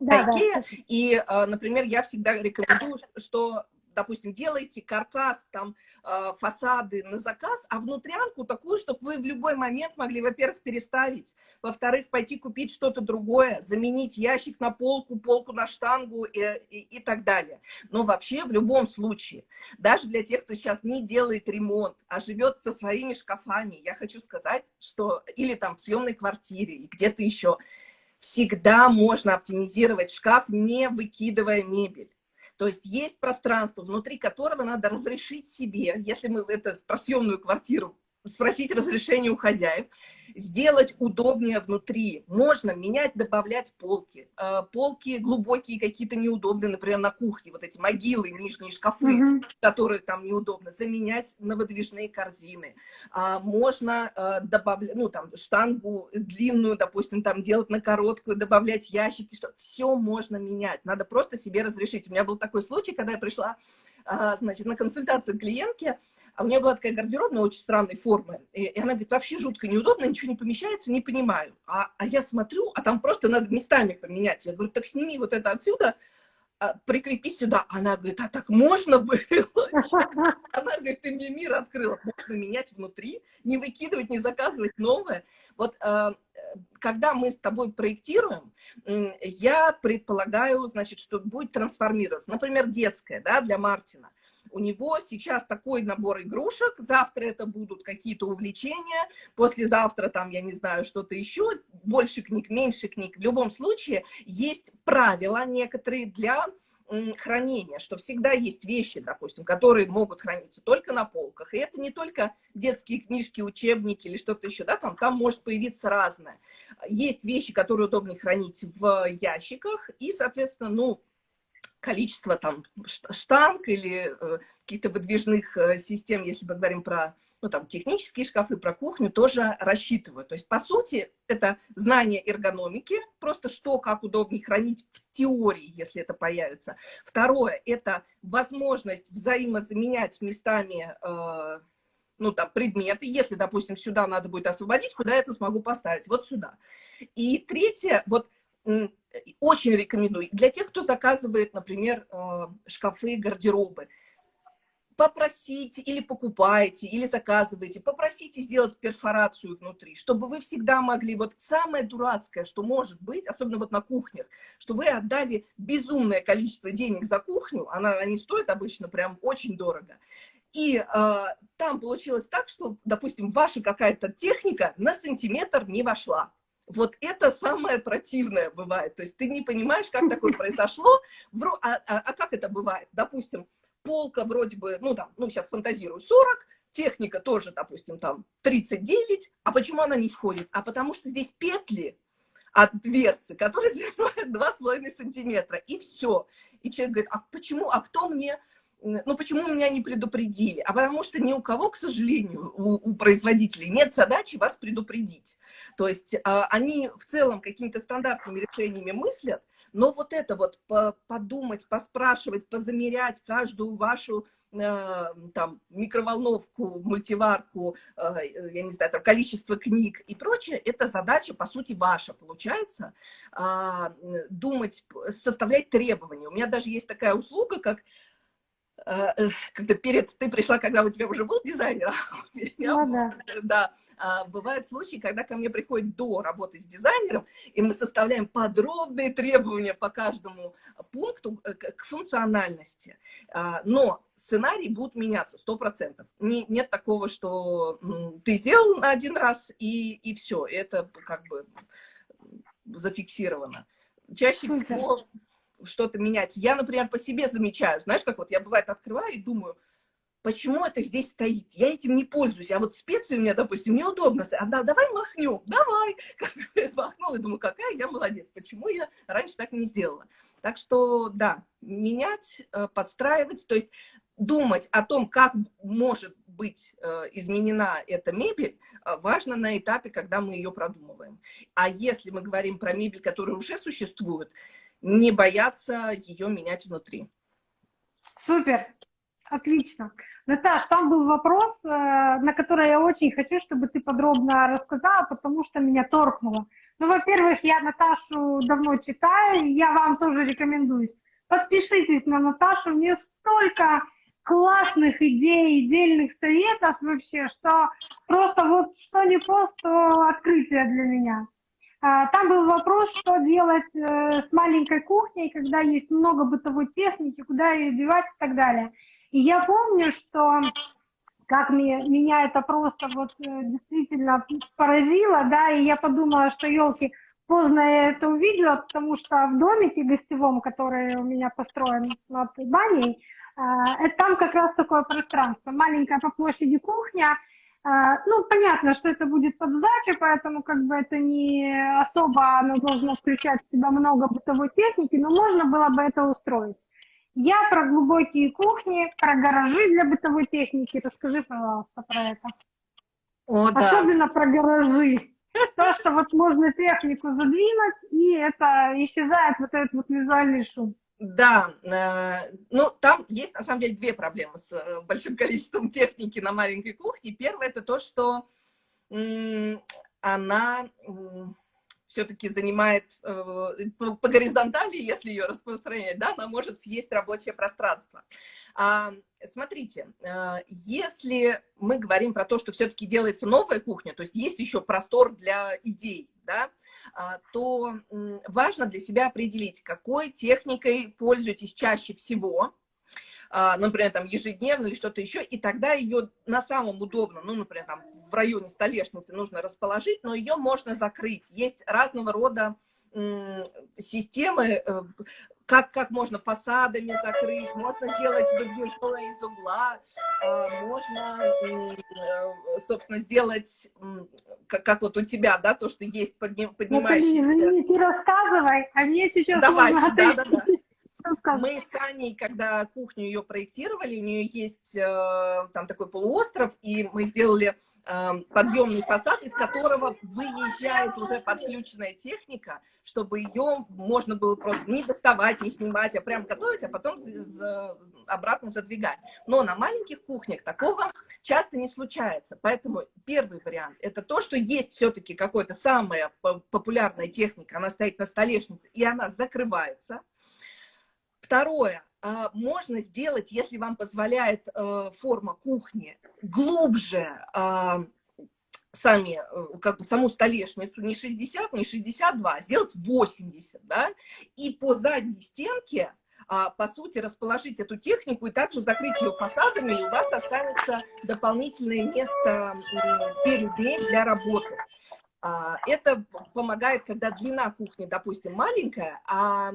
да, да. И, а, например, я всегда рекомендую, что допустим, делаете каркас, там, э, фасады на заказ, а внутрянку такую, чтобы вы в любой момент могли, во-первых, переставить, во-вторых, пойти купить что-то другое, заменить ящик на полку, полку на штангу и, и, и так далее. Но вообще, в любом случае, даже для тех, кто сейчас не делает ремонт, а живет со своими шкафами, я хочу сказать, что или там в съемной квартире, или где-то еще, всегда можно оптимизировать шкаф, не выкидывая мебель. То есть есть пространство, внутри которого надо разрешить себе, если мы это про съемную квартиру спросить разрешение у хозяев, сделать удобнее внутри. Можно менять, добавлять полки. Э, полки глубокие какие-то неудобные, например, на кухне, вот эти могилы, нижние шкафы, mm -hmm. которые там неудобно, заменять на выдвижные корзины. А, можно э, добавлять, ну, там, штангу длинную, допустим, там, делать на короткую, добавлять ящики, что все можно менять. Надо просто себе разрешить. У меня был такой случай, когда я пришла, а, значит, на консультацию к клиентке, а у нее была такая гардеробная очень странной формы. И, и она говорит, вообще жутко неудобно, ничего не помещается, не понимаю. А, а я смотрю, а там просто надо местами поменять. Я говорю, так сними вот это отсюда, а, прикрепи сюда. Она говорит, а так можно было? *laughs* Она говорит, ты мне мир открыла. Можно менять внутри, не выкидывать, не заказывать новое. Вот а, когда мы с тобой проектируем, я предполагаю, значит, что будет трансформироваться. Например, детская, да, для Мартина у него сейчас такой набор игрушек, завтра это будут какие-то увлечения, послезавтра там, я не знаю, что-то еще, больше книг, меньше книг. В любом случае есть правила некоторые для хранения, что всегда есть вещи, допустим, которые могут храниться только на полках. И это не только детские книжки, учебники или что-то еще, да, там, там может появиться разное. Есть вещи, которые удобнее хранить в ящиках, и, соответственно, ну, количество там штанг или э, каких-то выдвижных э, систем, если мы говорим про ну, там, технические шкафы, про кухню, тоже рассчитываю. То есть, по сути, это знание эргономики, просто что, как удобнее хранить в теории, если это появится. Второе, это возможность взаимозаменять местами э, ну, там, предметы. Если, допустим, сюда надо будет освободить, куда я это смогу поставить? Вот сюда. И третье, вот очень рекомендую. Для тех, кто заказывает, например, э, шкафы, гардеробы, попросите или покупаете, или заказываете, попросите сделать перфорацию внутри, чтобы вы всегда могли, вот самое дурацкое, что может быть, особенно вот на кухнях, что вы отдали безумное количество денег за кухню, она, они стоят обычно прям очень дорого, и э, там получилось так, что, допустим, ваша какая-то техника на сантиметр не вошла Вот это самое противное бывает. То есть ты не понимаешь, как такое произошло. А, а, а как это бывает? Допустим, полка вроде бы, ну там, ну сейчас фантазирую, 40, техника тоже, допустим, там 39, а почему она не входит? А потому что здесь петли от дверцы, которые занимают 2,5 сантиметра, и все. И человек говорит, а почему, а кто мне, ну почему меня не предупредили? А потому что ни у кого, к сожалению, у, у производителей нет задачи вас предупредить. То есть а, они в целом какими-то стандартными решениями мыслят, но вот это вот подумать, поспрашивать, позамерять каждую вашу э, там, микроволновку, мультиварку, э, я не знаю, там, количество книг и прочее, это задача, по сути, ваша, получается, а, думать, составлять требования. У меня даже есть такая услуга, как когда перед, ты пришла, когда у тебя уже был дизайнер, а ну, да. да, а, бывают случаи, когда ко мне приходит до работы с дизайнером, и мы составляем подробные требования по каждому пункту э, к функциональности. А, но сценарии будут меняться, 100%. Не, нет такого, что ты сделал один раз, и, и все, это как бы зафиксировано. Чаще всего что-то меняется. Я, например, по себе замечаю, знаешь, как вот я бывает открываю и думаю, почему это здесь стоит? Я этим не пользуюсь. А вот специи у меня, допустим, неудобно. А да, давай махнем, давай. *laughs* Как махнула, и думаю, какая я молодец. Почему я раньше так не сделала? Так что, да, менять, э, подстраивать, то есть думать о том, как может быть э, изменена эта мебель, э, важно на этапе, когда мы ее продумываем. А если мы говорим про мебель, которая уже существует, не бояться ее менять внутри. Супер, отлично. Наташ, там был вопрос, э, на который я очень хочу, чтобы ты подробно рассказала, потому что меня торкнуло. Ну, во-первых, я Наташу давно читаю, я вам тоже рекомендую. Подпишитесь на Наташу, у нее столько классных идей, дельных советов вообще, что просто вот что не пост, то открытие для меня. А, там был вопрос, что делать э, с маленькой кухней, когда есть много бытовой техники, куда ее девать и так далее. И я помню, что как мне, меня это просто вот э, действительно поразило, да, и я подумала, что, елки, поздно я это увидела, потому что в домике гостевом, который у меня построен над баней, э, там как раз такое пространство, маленькая по площади кухня, ну, понятно, что это будет под сдачу, поэтому как бы это не особо оно должно включать в себя много бытовой техники, но можно было бы это устроить. Я про глубокие кухни, про гаражи для бытовой техники. Расскажи, пожалуйста, про это. О, да. Особенно про гаражи. То, что вот можно технику задвинуть, и это исчезает вот этот вот визуальный шум. Да, э, ну там есть на самом деле две проблемы с э, большим количеством техники на маленькой кухне. Первое это то, что она все-таки занимает э, по, горизонтали, если ее распространять, да, она может съесть рабочее пространство. А, смотрите, если мы говорим про то, что все-таки делается новая кухня, то есть есть еще простор для идей, да, а, то важно для себя определить, какой техникой пользуетесь чаще всего, а, например, там ежедневно или что-то еще, и тогда ее на самом удобном, ну, например, там в районе столешницы нужно расположить, но ее можно закрыть. Есть разного рода системы, э, как, как можно фасадами закрыть, можно сделать выдвижное из угла, а, можно, э, собственно, сделать, как, как вот у тебя, да, то, что есть подним, поднимающийся... Ну, не, не рассказывай, а мне сейчас Давай, да, да, да. Мы с Аней, когда кухню ее проектировали, у нее есть э, там такой полуостров, и мы сделали э, подъемный фасад, из которого выезжает уже подключенная техника, чтобы ее можно было просто не доставать, не снимать, а прям готовить, а потом за, за, обратно задвигать. Но на маленьких кухнях такого часто не случается. Поэтому первый вариант – это то, что есть все-таки какая-то самая популярная техника, она стоит на столешнице, и она закрывается – Второе, а, можно сделать, если вам позволяет э, форма кухни, глубже а, сами, э, как бы саму столешницу, не 60, не 62, а сделать 80, да, и по задней стенке, а, по сути, расположить эту технику и также закрыть ее фасадами, и у вас останется дополнительное место перед ней для работы. А, это помогает, когда длина кухни, допустим, маленькая, а,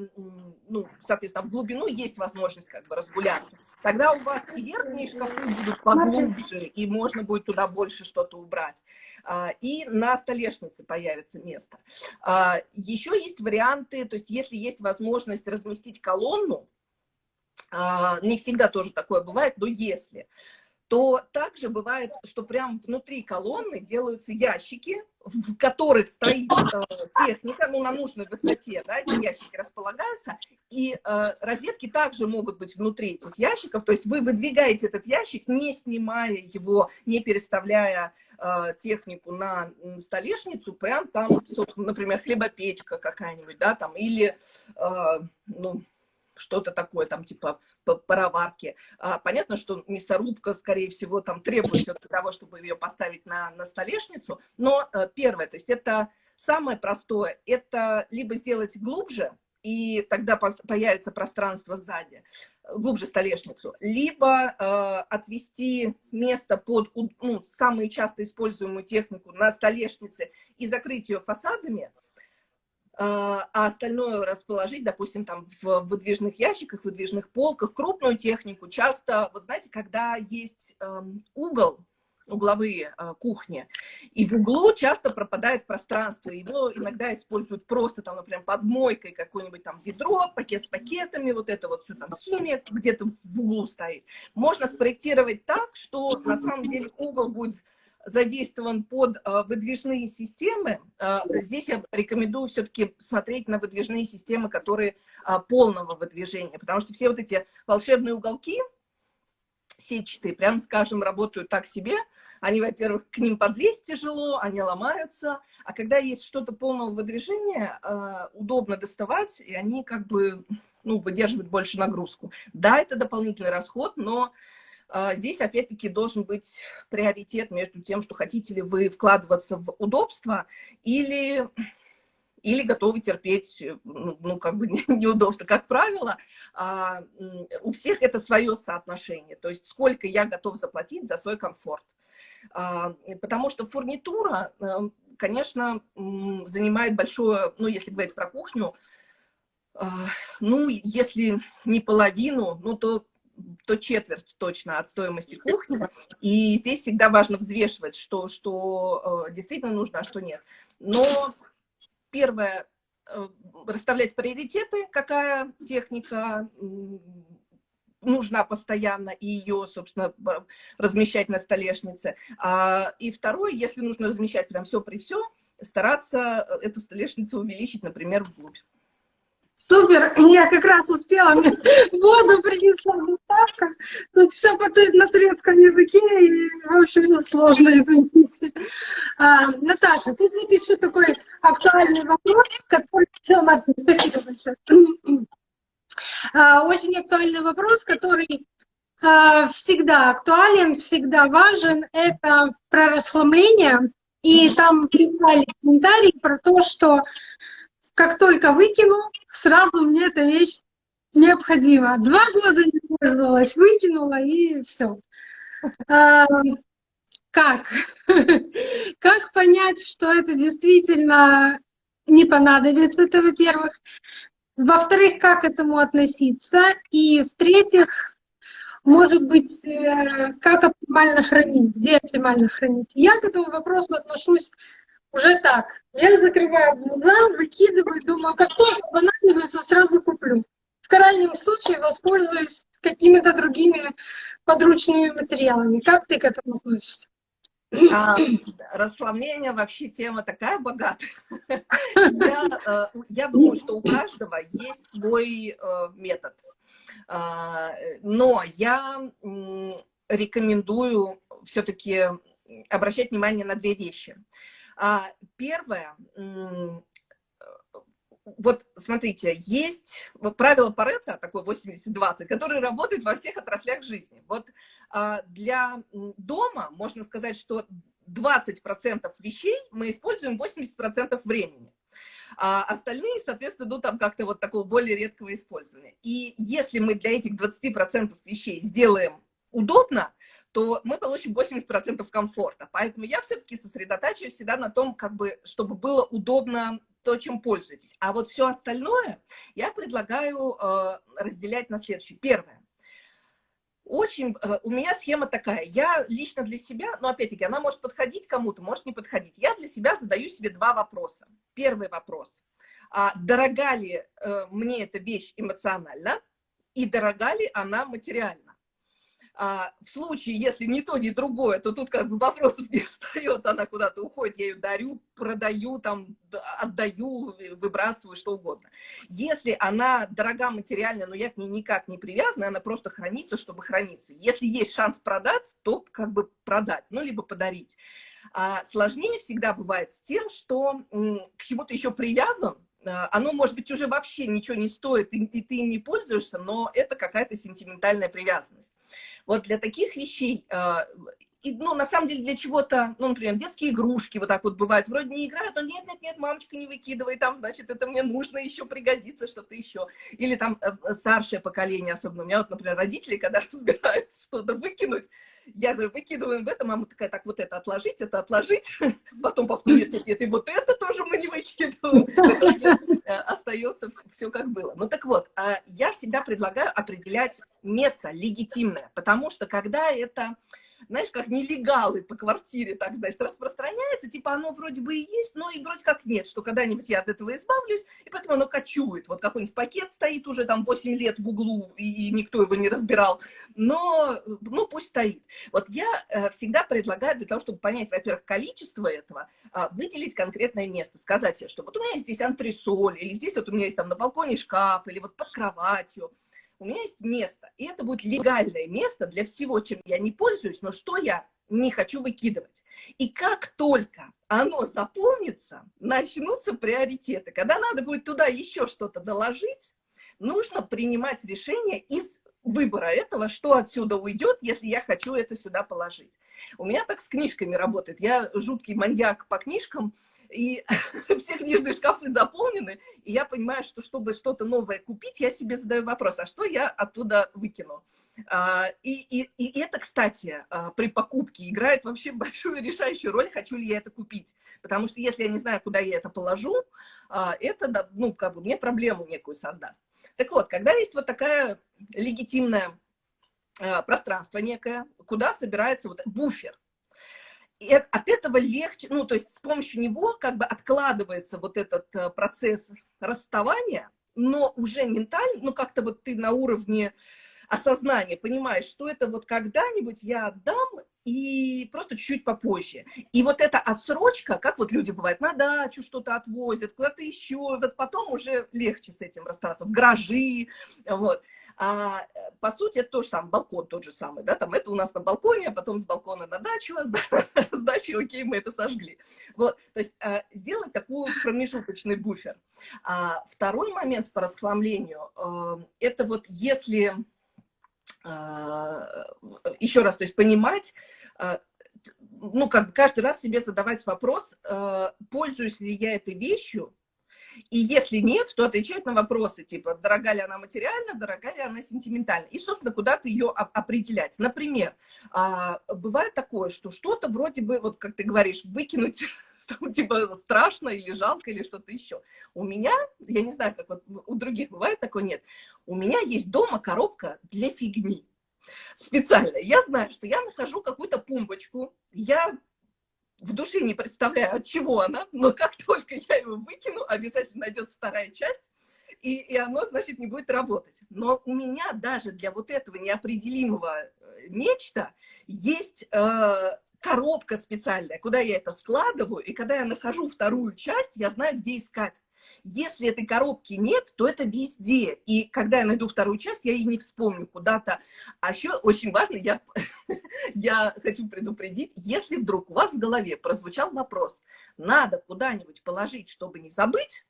ну, соответственно, в глубину есть возможность как бы разгуляться. Тогда у вас и верхние шкафы будут поглубже, и можно будет туда больше что-то убрать. А, и на столешнице появится место. А, еще есть варианты, то есть если есть возможность разместить колонну, не всегда тоже такое бывает, но если, то также бывает, что прям внутри колонны делаются ящики, в которых стоит э, техника, ну, на нужной высоте, да, эти ящики располагаются, и э, розетки также могут быть внутри этих ящиков, то есть вы выдвигаете этот ящик, не снимая его, не переставляя э, технику на столешницу, прям там, например, хлебопечка какая-нибудь, да, там, или, э, ну, что-то такое, там, типа пароварки. А, понятно, что мясорубка, скорее всего, там требует для того, чтобы ее поставить на, на столешницу. Но а, первое, то есть это самое простое, это либо сделать глубже, и тогда появится пространство сзади, глубже столешницу, либо э, отвести место под ну, самую часто используемую технику на столешнице и закрыть ее фасадами, а, а остальное расположить, допустим, там в выдвижных ящиках, выдвижных полках, крупную технику. Часто, вот знаете, когда есть эм, угол, угловые э, кухни, и в углу часто пропадает пространство, его иногда используют просто там, например, под мойкой какое-нибудь там ведро, пакет с пакетами, вот это вот все там химия где-то в углу стоит. Можно спроектировать так, что на самом деле угол будет задействован под э, выдвижные системы, э, здесь я рекомендую все-таки смотреть на выдвижные системы, которые э, полного выдвижения, потому что все вот эти волшебные уголки, сетчатые, прям скажем, работают так себе. Они, во-первых, к ним подлезть тяжело, они ломаются, а когда есть что-то полного выдвижения, удобно доставать, и они как бы ну, выдерживают больше нагрузку. Да, это дополнительный расход, но здесь, опять-таки, должен быть приоритет между тем, что хотите ли вы вкладываться в удобство или, или готовы терпеть, ну, ну как бы *laughs* неудобство. Как правило, а, у всех это свое соотношение, то есть сколько я готов заплатить за свой комфорт. А, потому что фурнитура, э, конечно, занимает большое, ну, если говорить про кухню, ну, если не половину, ну, то то четверть точно от стоимости кухни. И здесь всегда важно взвешивать, что, что э, действительно нужно, а что нет. Но первое, э, расставлять приоритеты, какая техника нужна постоянно, и ее, собственно, размещать на столешнице. А, и второе, если нужно размещать прям все при все, стараться эту столешницу увеличить, например, вглубь. Супер, я как раз успела, мне воду принесла доставка. Тут все потом на турецком языке, и, в общем, все сложно, извините. А, Наташа, тут вот еще такой актуальный вопрос, который... Все, Марtin, спасибо большое. А, очень актуальный вопрос, который а, всегда актуален, всегда важен. Это про расхламление. И там писали комментарии про то, что как только выкину, сразу мне эта вещь необходима. Два года не пользовалась, выкинула и все. А, как? *laughs* как понять, что это действительно не понадобится, это во-первых. Во-вторых, как к этому относиться. И в-третьих, может быть, э, как оптимально хранить, где оптимально хранить. Я к этому вопросу отношусь уже так. Я закрываю глаза, выкидываю, думаю, как только понадобится, сразу куплю. В крайнем случае воспользуюсь какими-то другими подручными материалами. Как ты к этому относишься? А, расслабление вообще тема такая богатая. Я, э, я думаю, что у каждого есть свой э, метод. А, но я рекомендую все-таки обращать внимание на две вещи. А, первое, вот смотрите, есть правило Паретта, такое 80-20, которое работает во всех отраслях жизни. Вот а, для дома можно сказать, что 20% вещей мы используем 80% времени. А остальные, соответственно, ну там как-то вот такого более редкого использования. И если мы для этих 20% вещей сделаем удобно, то мы получим 80% комфорта. Поэтому я все-таки сосредотачиваюсь всегда на том, как бы, чтобы было удобно то, чем пользуетесь. А вот все остальное я предлагаю э, разделять на следующее. Первое. Очень, э, у меня схема такая, я лично для себя, но опять-таки она может подходить кому-то, может не подходить. Я для себя задаю себе два вопроса. Первый вопрос. А дорога ли э, мне эта вещь эмоционально и дорога ли она материально? А в случае, если ни то, ни другое, то тут как бы вопросов *laughs* не встает, она куда-то уходит, я ее дарю, продаю, там, отдаю, выбрасываю, что угодно. Если она дорога материально, но я к ней никак не привязана, она просто хранится, чтобы храниться. Если есть шанс продать, то как бы продать, ну, либо подарить. А сложнее всегда бывает с тем, что к чему-то еще привязан, оно, может быть, уже вообще ничего не стоит, и, и ты им не пользуешься, но это какая-то сентиментальная привязанность. Вот для таких вещей, а, и, ну, на самом деле, для чего-то, ну, например, детские игрушки вот так вот бывают, вроде не играют, но нет-нет-нет, мамочка, не выкидывай, там, значит, это мне нужно еще пригодится, что-то еще. Или там э, старшее поколение особенно. У меня вот, например, родители, когда *laughs* разбирают что-то выкинуть, я говорю, выкидываем в это, мама такая, так, вот это отложить, это отложить. *laughs* Потом, потом нет, нет, нет, и вот это тоже мы не выкидываем. *laughs* Э, остается все как было. Ну так вот, а я всегда предлагаю определять место легитимное, потому что когда это знаешь, как нелегалы по квартире, так, значит, распространяется, типа оно вроде бы и есть, но и вроде как нет, что когда-нибудь я от этого избавлюсь, и поэтому оно кочует. Вот какой-нибудь пакет стоит уже там 8 лет в углу, и никто его не разбирал, но, ну, пусть стоит. Вот я э, всегда предлагаю для того, чтобы понять, во-первых, количество этого, э, выделить конкретное место, сказать что вот у меня есть здесь антресоль, или здесь вот у меня есть там на балконе шкаф, или вот под кроватью, у меня есть место, и это будет легальное место для всего, чем я не пользуюсь, но что я не хочу выкидывать. И как только оно заполнится, начнутся приоритеты. Когда надо будет туда еще что-то доложить, нужно принимать решение из выбора этого, что отсюда уйдет, если я хочу это сюда положить. У меня так с книжками работает. Я жуткий маньяк по книжкам, и *laughs* все книжные шкафы заполнены, и я понимаю, что чтобы что-то новое купить, я себе задаю вопрос, а что я оттуда выкину? А, и, и, и это, кстати, а, при покупке играет вообще *laughs* большую решающую роль, хочу ли я это купить. Потому что если я не знаю, куда я это положу, а, это, ну, как бы мне проблему некую создаст. Так вот, когда есть вот такая легитимное пространство некое, куда собирается вот буфер, и от этого легче, ну, то есть с помощью него как бы откладывается вот этот э, процесс расставания, но уже ментально, ну, как-то вот ты на уровне осознания понимаешь, что это вот когда-нибудь я отдам, и просто чуть-чуть попозже. И вот эта отсрочка, как вот люди бывают, на дачу что-то отвозят, куда-то еще, вот потом уже легче с этим расставаться, в гаражи, вот. А, э, по сути, это то же самое, балкон тот же самый, да, там это у нас на балконе, а потом с балкона на дачу, а с, *laughs* с дачи, окей, мы это сожгли. Вот, то есть а, сделать такой промежуточный буфер. А, второй момент по расхламлению, а, это вот если, а, еще раз, то есть понимать, ну, как бы каждый раз себе задавать вопрос, а, пользуюсь ли я этой вещью, и если нет, то отвечать на вопросы, типа, дорога ли она материально, дорога ли она сентиментально. И, собственно, куда-то ее определять. Например, а, бывает такое, что что-то вроде бы, вот как ты говоришь, выкинуть *laughs* там, типа страшно или жалко или что-то еще. У меня, я не знаю, как вот у других бывает такое, нет. У меня есть дома коробка для фигни. Специально. Я знаю, что я нахожу какую-то пумбочку, я в душе не представляю, от чего она, но как только я его выкину, обязательно найдется вторая часть, и, и оно, значит, не будет работать. Но у меня даже для вот этого неопределимого э, нечто есть э, коробка специальная, куда я это складываю, и когда я нахожу вторую часть, я знаю, где искать. Если этой коробки нет, то это везде. И когда я найду вторую часть, я и не вспомню куда-то. А еще очень важно, я, *laughs* я хочу предупредить, если вдруг у вас в голове прозвучал вопрос, надо куда-нибудь положить, чтобы не забыть,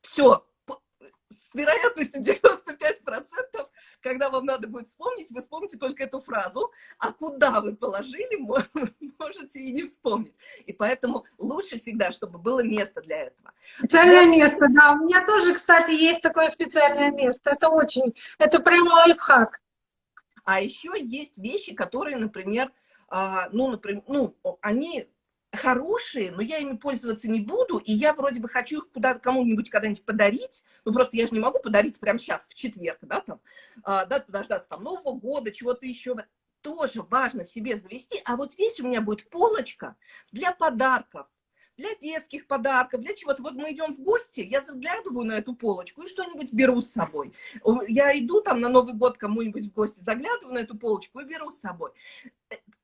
все, с вероятностью 95%, когда вам надо будет вспомнить, вы вспомните только эту фразу, а куда вы положили, *laughs* можете и не вспомнить. И поэтому лучше всегда, чтобы было место для этого. Специальное Я... место, да. У меня тоже, кстати, есть такое специальное место. Это очень, это прям лайфхак. А еще есть вещи, которые, например, а, ну, например, ну, они хорошие, но я ими пользоваться не буду, и я вроде бы хочу их куда кому-нибудь когда-нибудь подарить, ну просто я же не могу подарить прямо сейчас, в четверг, да, там, а, да, подождаться там Нового года, чего-то еще, тоже важно себе завести, а вот здесь у меня будет полочка для подарков, для детских подарков, для чего-то. Вот мы идем в гости, я заглядываю на эту полочку и что-нибудь беру с собой. Я иду там на Новый год кому-нибудь в гости, заглядываю на эту полочку и беру с собой.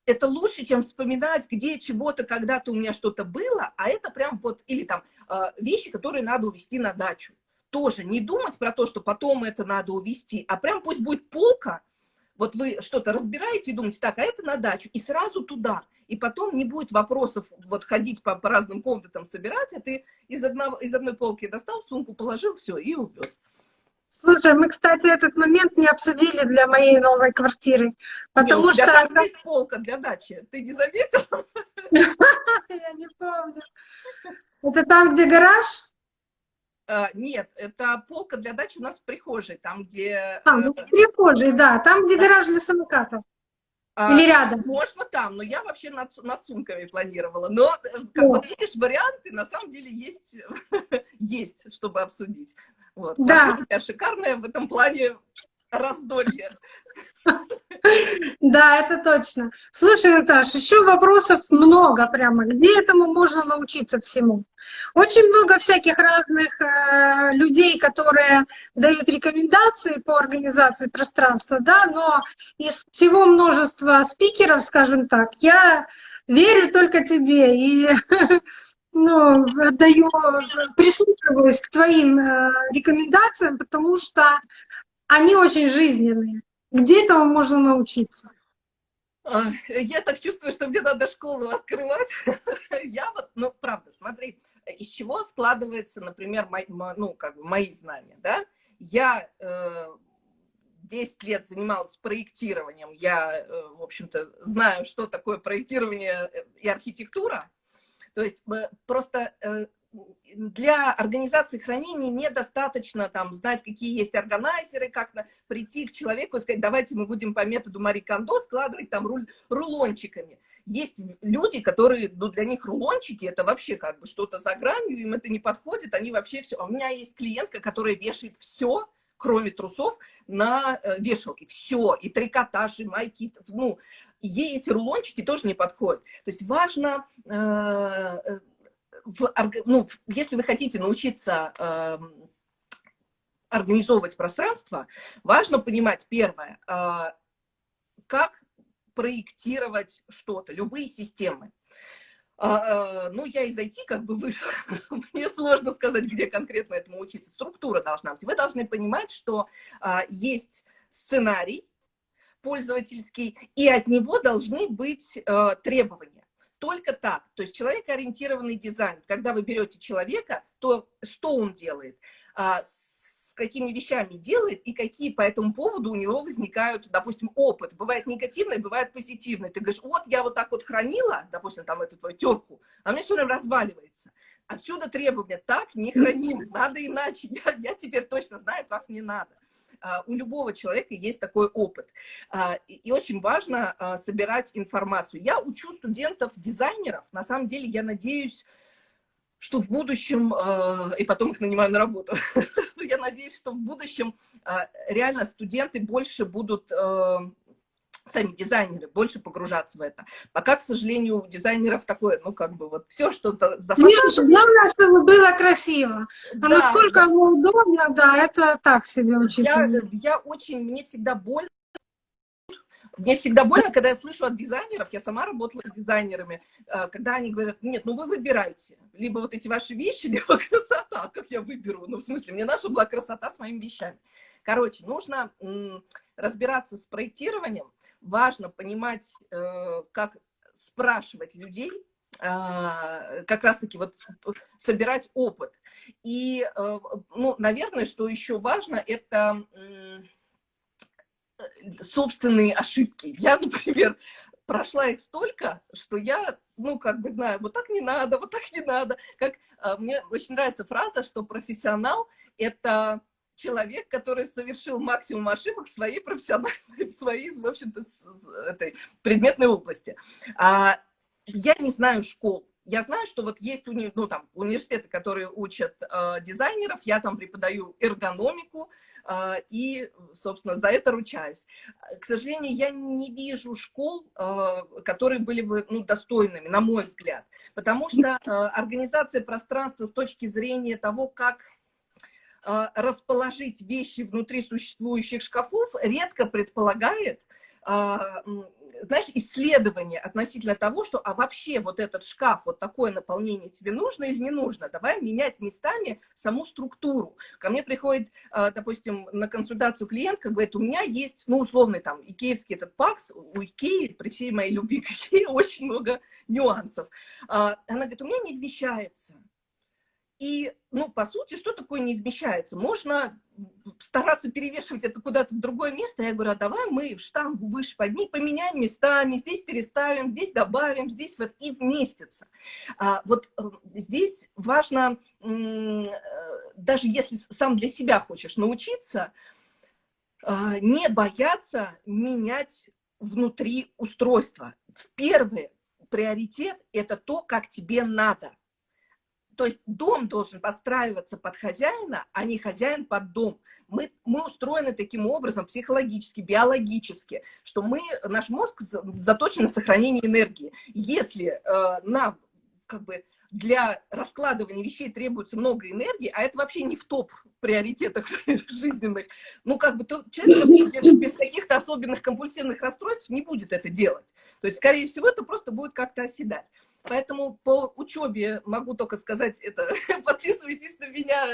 Это лучше, чем вспоминать, где чего-то когда-то у меня что-то было, а это прям вот, или там а, вещи, которые надо увезти на дачу. Тоже не думать про то, что потом это надо увезти, а прям пусть будет полка, вот вы что-то разбираете и думаете, так, а это на дачу, и сразу туда. И потом не будет вопросов вот ходить по, по разным комнатам собирать, а ты из, одного, из одной полки достал, сумку положил, все, и увез. Слушай, мы, кстати, этот момент не обсудили для моей новой квартиры, потому Нет, что... Там есть полка для дачи, ты не заметил? *laughs* Я не помню. Это там, где гараж? А, нет, это полка для дачи у нас в прихожей, там, где... А, ну, в прихожей, да, там, где гараж для самокатов. А, Или рядом? Можно там, но я вообще над, над сумками планировала. Но, как вот видишь, варианты на самом деле есть, *laughs* есть чтобы обсудить. Вот. Да. Шикарная в этом плане раздолье. Да, это точно. Слушай, Наташа, еще вопросов много прямо. Где этому можно научиться всему? Очень много всяких разных э, людей, которые дают рекомендации по организации пространства, да, но из всего множества спикеров, скажем так, я верю только тебе и *laughs* ну, даю, прислушиваюсь к твоим э, рекомендациям, потому что они очень жизненные. Где этому можно научиться? А, я так чувствую, что мне надо школу открывать. *laughs* Я вот, ну, правда, смотри, из чего складывается, например, мои, ну, как бы мои знания, да? Я э, 10 лет занималась проектированием, я, э, в общем-то, знаю, что такое проектирование и архитектура. То есть э, просто э, для организации хранения недостаточно там знать, какие есть органайзеры, как на, прийти к человеку и сказать, давайте мы будем по методу Мари Кондо складывать там руль, рулончиками. Есть люди, которые, ну, для них рулончики это вообще как бы что-то за гранью, им это не подходит, они вообще все. А у меня есть клиентка, которая вешает все, кроме трусов, на э, вешалке. Все, и трикотаж, и майки, ну, ей эти рулончики тоже не подходят. То есть важно э, э в, ну, если вы хотите научиться э, организовывать пространство, важно понимать, первое, э, как проектировать что-то, любые системы. А, ну, я из IT как бы вышла, *laughs* мне сложно сказать, где конкретно этому учиться. Структура должна быть. Вы должны понимать, что а, есть сценарий пользовательский, и от него должны быть а, требования только так. То есть человекоориентированный дизайн. Когда вы берете человека, то что он делает? А, с какими вещами делает и какие по этому поводу у него возникают, допустим, опыт. Бывает негативный, бывает позитивный. Ты говоришь, вот я вот так вот хранила, допустим, там эту твою терку, а мне все время разваливается. Отсюда требования, так не храним, *laughs* надо иначе. Я, я теперь точно знаю, как мне надо. А, у любого человека есть такой опыт. А, и очень важно а, собирать информацию. Я учу студентов-дизайнеров. На самом деле, я надеюсь, что в будущем, и потом их нанимаю на работу, *laughs* я надеюсь, что в будущем реально студенты больше будут сами дизайнеры больше погружаться в это. Пока, к сожалению, у дизайнеров такое, ну, как бы вот все, что за, за фасадом... Нет, главное, чтобы было красиво. А да, насколько да. удобно, да, это так себе учиться. Я, я очень, мне всегда больно, мне всегда больно, когда я слышу от дизайнеров, я сама работала с дизайнерами, э, когда они говорят, нет, ну вы выбирайте, либо вот эти ваши вещи, либо *laughs* красота, как я выберу, ну в смысле, мне наша была красота с моими вещами. Короче, нужно разбираться с проектированием, важно понимать, э, как спрашивать людей, а, как раз-таки вот собирать опыт. И, э, ну, наверное, что еще важно, это собственные ошибки. Я, *laughs* например, прошла их столько, что я, ну, как бы знаю, вот так не надо, вот так не надо. Как, мне очень нравится фраза, что профессионал – это человек, который совершил максимум ошибок в своей профессиональной, *laughs* в своей, в общем-то, этой предметной области. А, я не знаю школ. Я знаю, что вот есть уни, ну, там, университеты, которые учат э, дизайнеров, я там преподаю эргономику, э, и, собственно, за это ручаюсь. К сожалению, я не вижу школ, э, которые были бы ну, достойными, на мой взгляд, потому что э, организация пространства с точки зрения того, как расположить вещи внутри существующих шкафов, редко предполагает, а, знаешь, исследование относительно того, что, а вообще вот этот шкаф, вот такое наполнение тебе нужно или не нужно, давай менять местами саму структуру. Ко мне приходит, а, допустим, на консультацию клиентка, говорит, у меня есть, ну, условный там, икеевский этот пакс, у Икеи, при всей моей любви к Икее, очень много нюансов. А, она говорит, у меня не вмещается. И, ну, по сути, что такое не вмещается? Можно стараться перевешивать это куда-то в другое место. Я говорю, а давай мы в штангу выше подни, поменяем местами, здесь переставим, здесь добавим, здесь вот и вместится. А, вот э, здесь важно, э, даже если сам для себя хочешь научиться, а, не бояться менять внутри устройства. В первый приоритет – это то, как тебе надо – то есть дом должен подстраиваться под хозяина, а не хозяин под дом. Мы, мы устроены таким образом психологически, биологически, что мы, наш мозг заточен на сохранение энергии. Если э, нам как бы для раскладывания вещей требуется много энергии, а это вообще не в топ приоритетах *laughs* жизненных, ну, как бы, то человек без, каких-то особенных компульсивных расстройств не будет это делать. То есть, скорее всего, это просто будет как-то оседать. Поэтому по учебе могу только сказать это, *laughs* подписывайтесь на меня,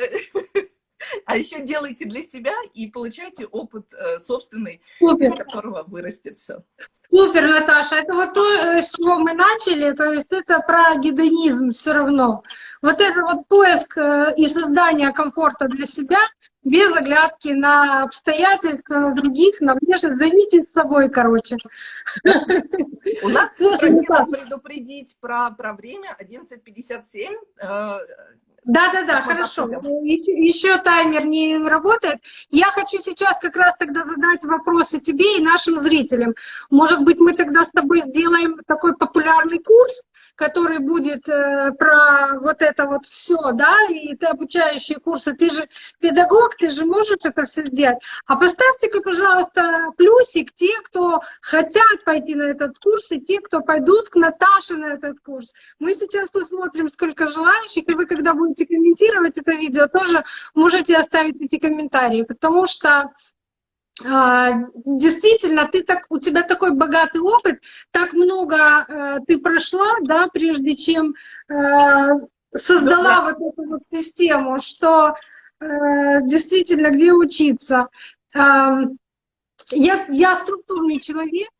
а еще делайте для себя и получайте опыт э, собственный, Супер. из которого вырастет все. Супер, Наташа. Это вот то, э, с чего мы начали, то есть это про гедонизм все равно. Вот это вот поиск э, и создание комфорта для себя, без оглядки на обстоятельства, на других, на внешность. Займитесь собой, короче. *laughs* У нас просила предупредить про, про время 11.57. Э, Да-да-да, хорошо. Еще, еще таймер не работает. Я хочу сейчас как раз тогда задать вопросы тебе и нашим зрителям. Может быть, мы тогда с тобой сделаем такой популярный курс, который будет э, про вот это вот все, да, и ты обучающие курсы, ты же педагог, ты же можешь это все сделать. А поставьте-ка, пожалуйста, плюсик те, кто хотят пойти на этот курс, и те, кто пойдут к Наташе на этот курс. Мы сейчас посмотрим, сколько желающих, и вы, когда будете комментировать это видео, тоже можете оставить эти комментарии, потому что а, действительно, ты так, у тебя такой богатый опыт, так много э, ты прошла, да, прежде чем э, создала да, вот эту вот систему, что э, действительно, где учиться. Э, я, я структурный человек,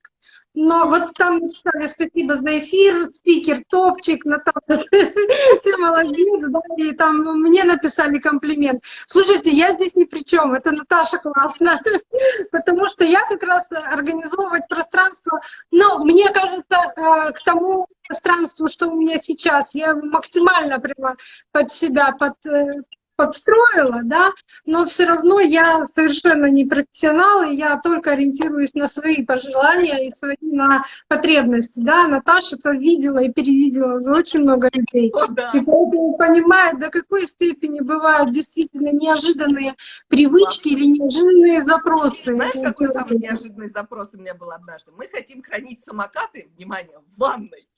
но вот там написали спасибо за эфир, спикер топчик, Наташа, *laughs* ты молодец, да, и там мне написали комплимент. Слушайте, я здесь ни при чем, это Наташа классно, *laughs* потому что я как раз организовывать пространство, но мне кажется, э, к тому пространству, что у меня сейчас, я максимально прямо под себя, под э, подстроила, да, но все равно я совершенно не профессионал, и я только ориентируюсь на свои пожелания и свои на потребности, да. Наташа это видела и перевидела уже очень много людей. О, да. И поэтому понимает, до какой степени бывают действительно неожиданные привычки или неожиданные запросы. Знаешь, какой самый неожиданный запрос у меня был однажды? Мы хотим хранить самокаты, внимание, в ванной.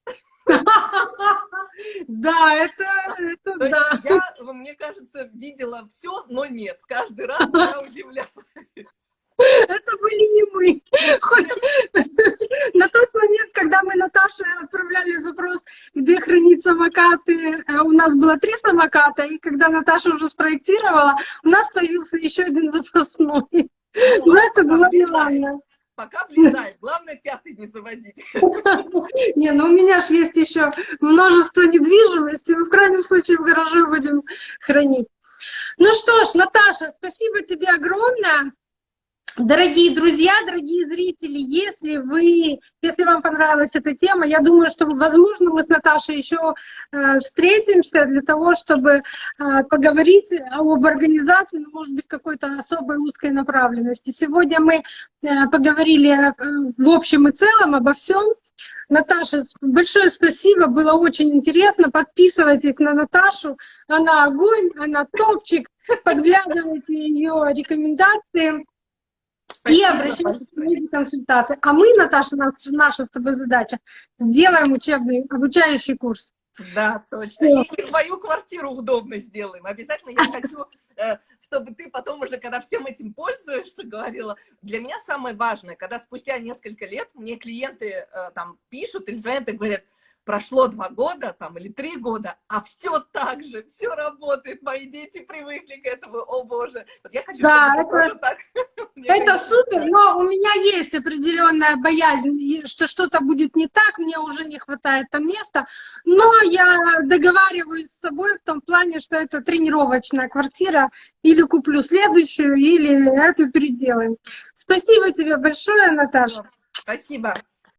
*laughs* Да, это, это да. Я, мне кажется, видела все, но нет. Каждый раз я удивляюсь. Это были не мы. *laughs* На тот момент, когда мы Наташе отправляли запрос, где хранить самокаты, э, у нас было три самоката, и когда Наташа уже спроектировала, у нас появился еще один запасной. Но это было неладно пока влезает. Главное, пятый не заводить. *laughs* Не, ну у меня же есть еще множество недвижимости. Мы в крайнем случае в гараже будем хранить. Ну что ж, Наташа, спасибо тебе огромное. Дорогие друзья, дорогие зрители, если вы, если вам понравилась эта тема, я думаю, что, возможно, мы с Наташей еще э, встретимся для того, чтобы э, поговорить об организации, ну, может быть, какой-то особой узкой направленности. Сегодня мы э, поговорили в общем и целом обо всем. Наташа, большое спасибо, было очень интересно. Подписывайтесь на Наташу, она огонь, она топчик, подглядывайте ее рекомендации. Спасибо. И обращайтесь к консультации. А мы, Наташа, наша с тобой задача, сделаем учебный, обучающий курс. Да, точно. Все. И твою квартиру удобно сделаем. Обязательно я хочу, э, чтобы ты потом уже, когда всем этим пользуешься, говорила. Для меня самое важное, когда спустя несколько лет мне клиенты э, там пишут или звонят и говорят, прошло два года там, или три года, а все так же, все работает, мои дети привыкли к этому, о боже. Вот я хочу, да, это, так. *laughs* это супер, но у меня есть определенная боязнь, что что-то будет не так, мне уже не хватает там места, но я договариваюсь с собой в том плане, что это тренировочная квартира, или куплю следующую, или эту переделаем. Спасибо тебе большое, Наташа. Спасибо.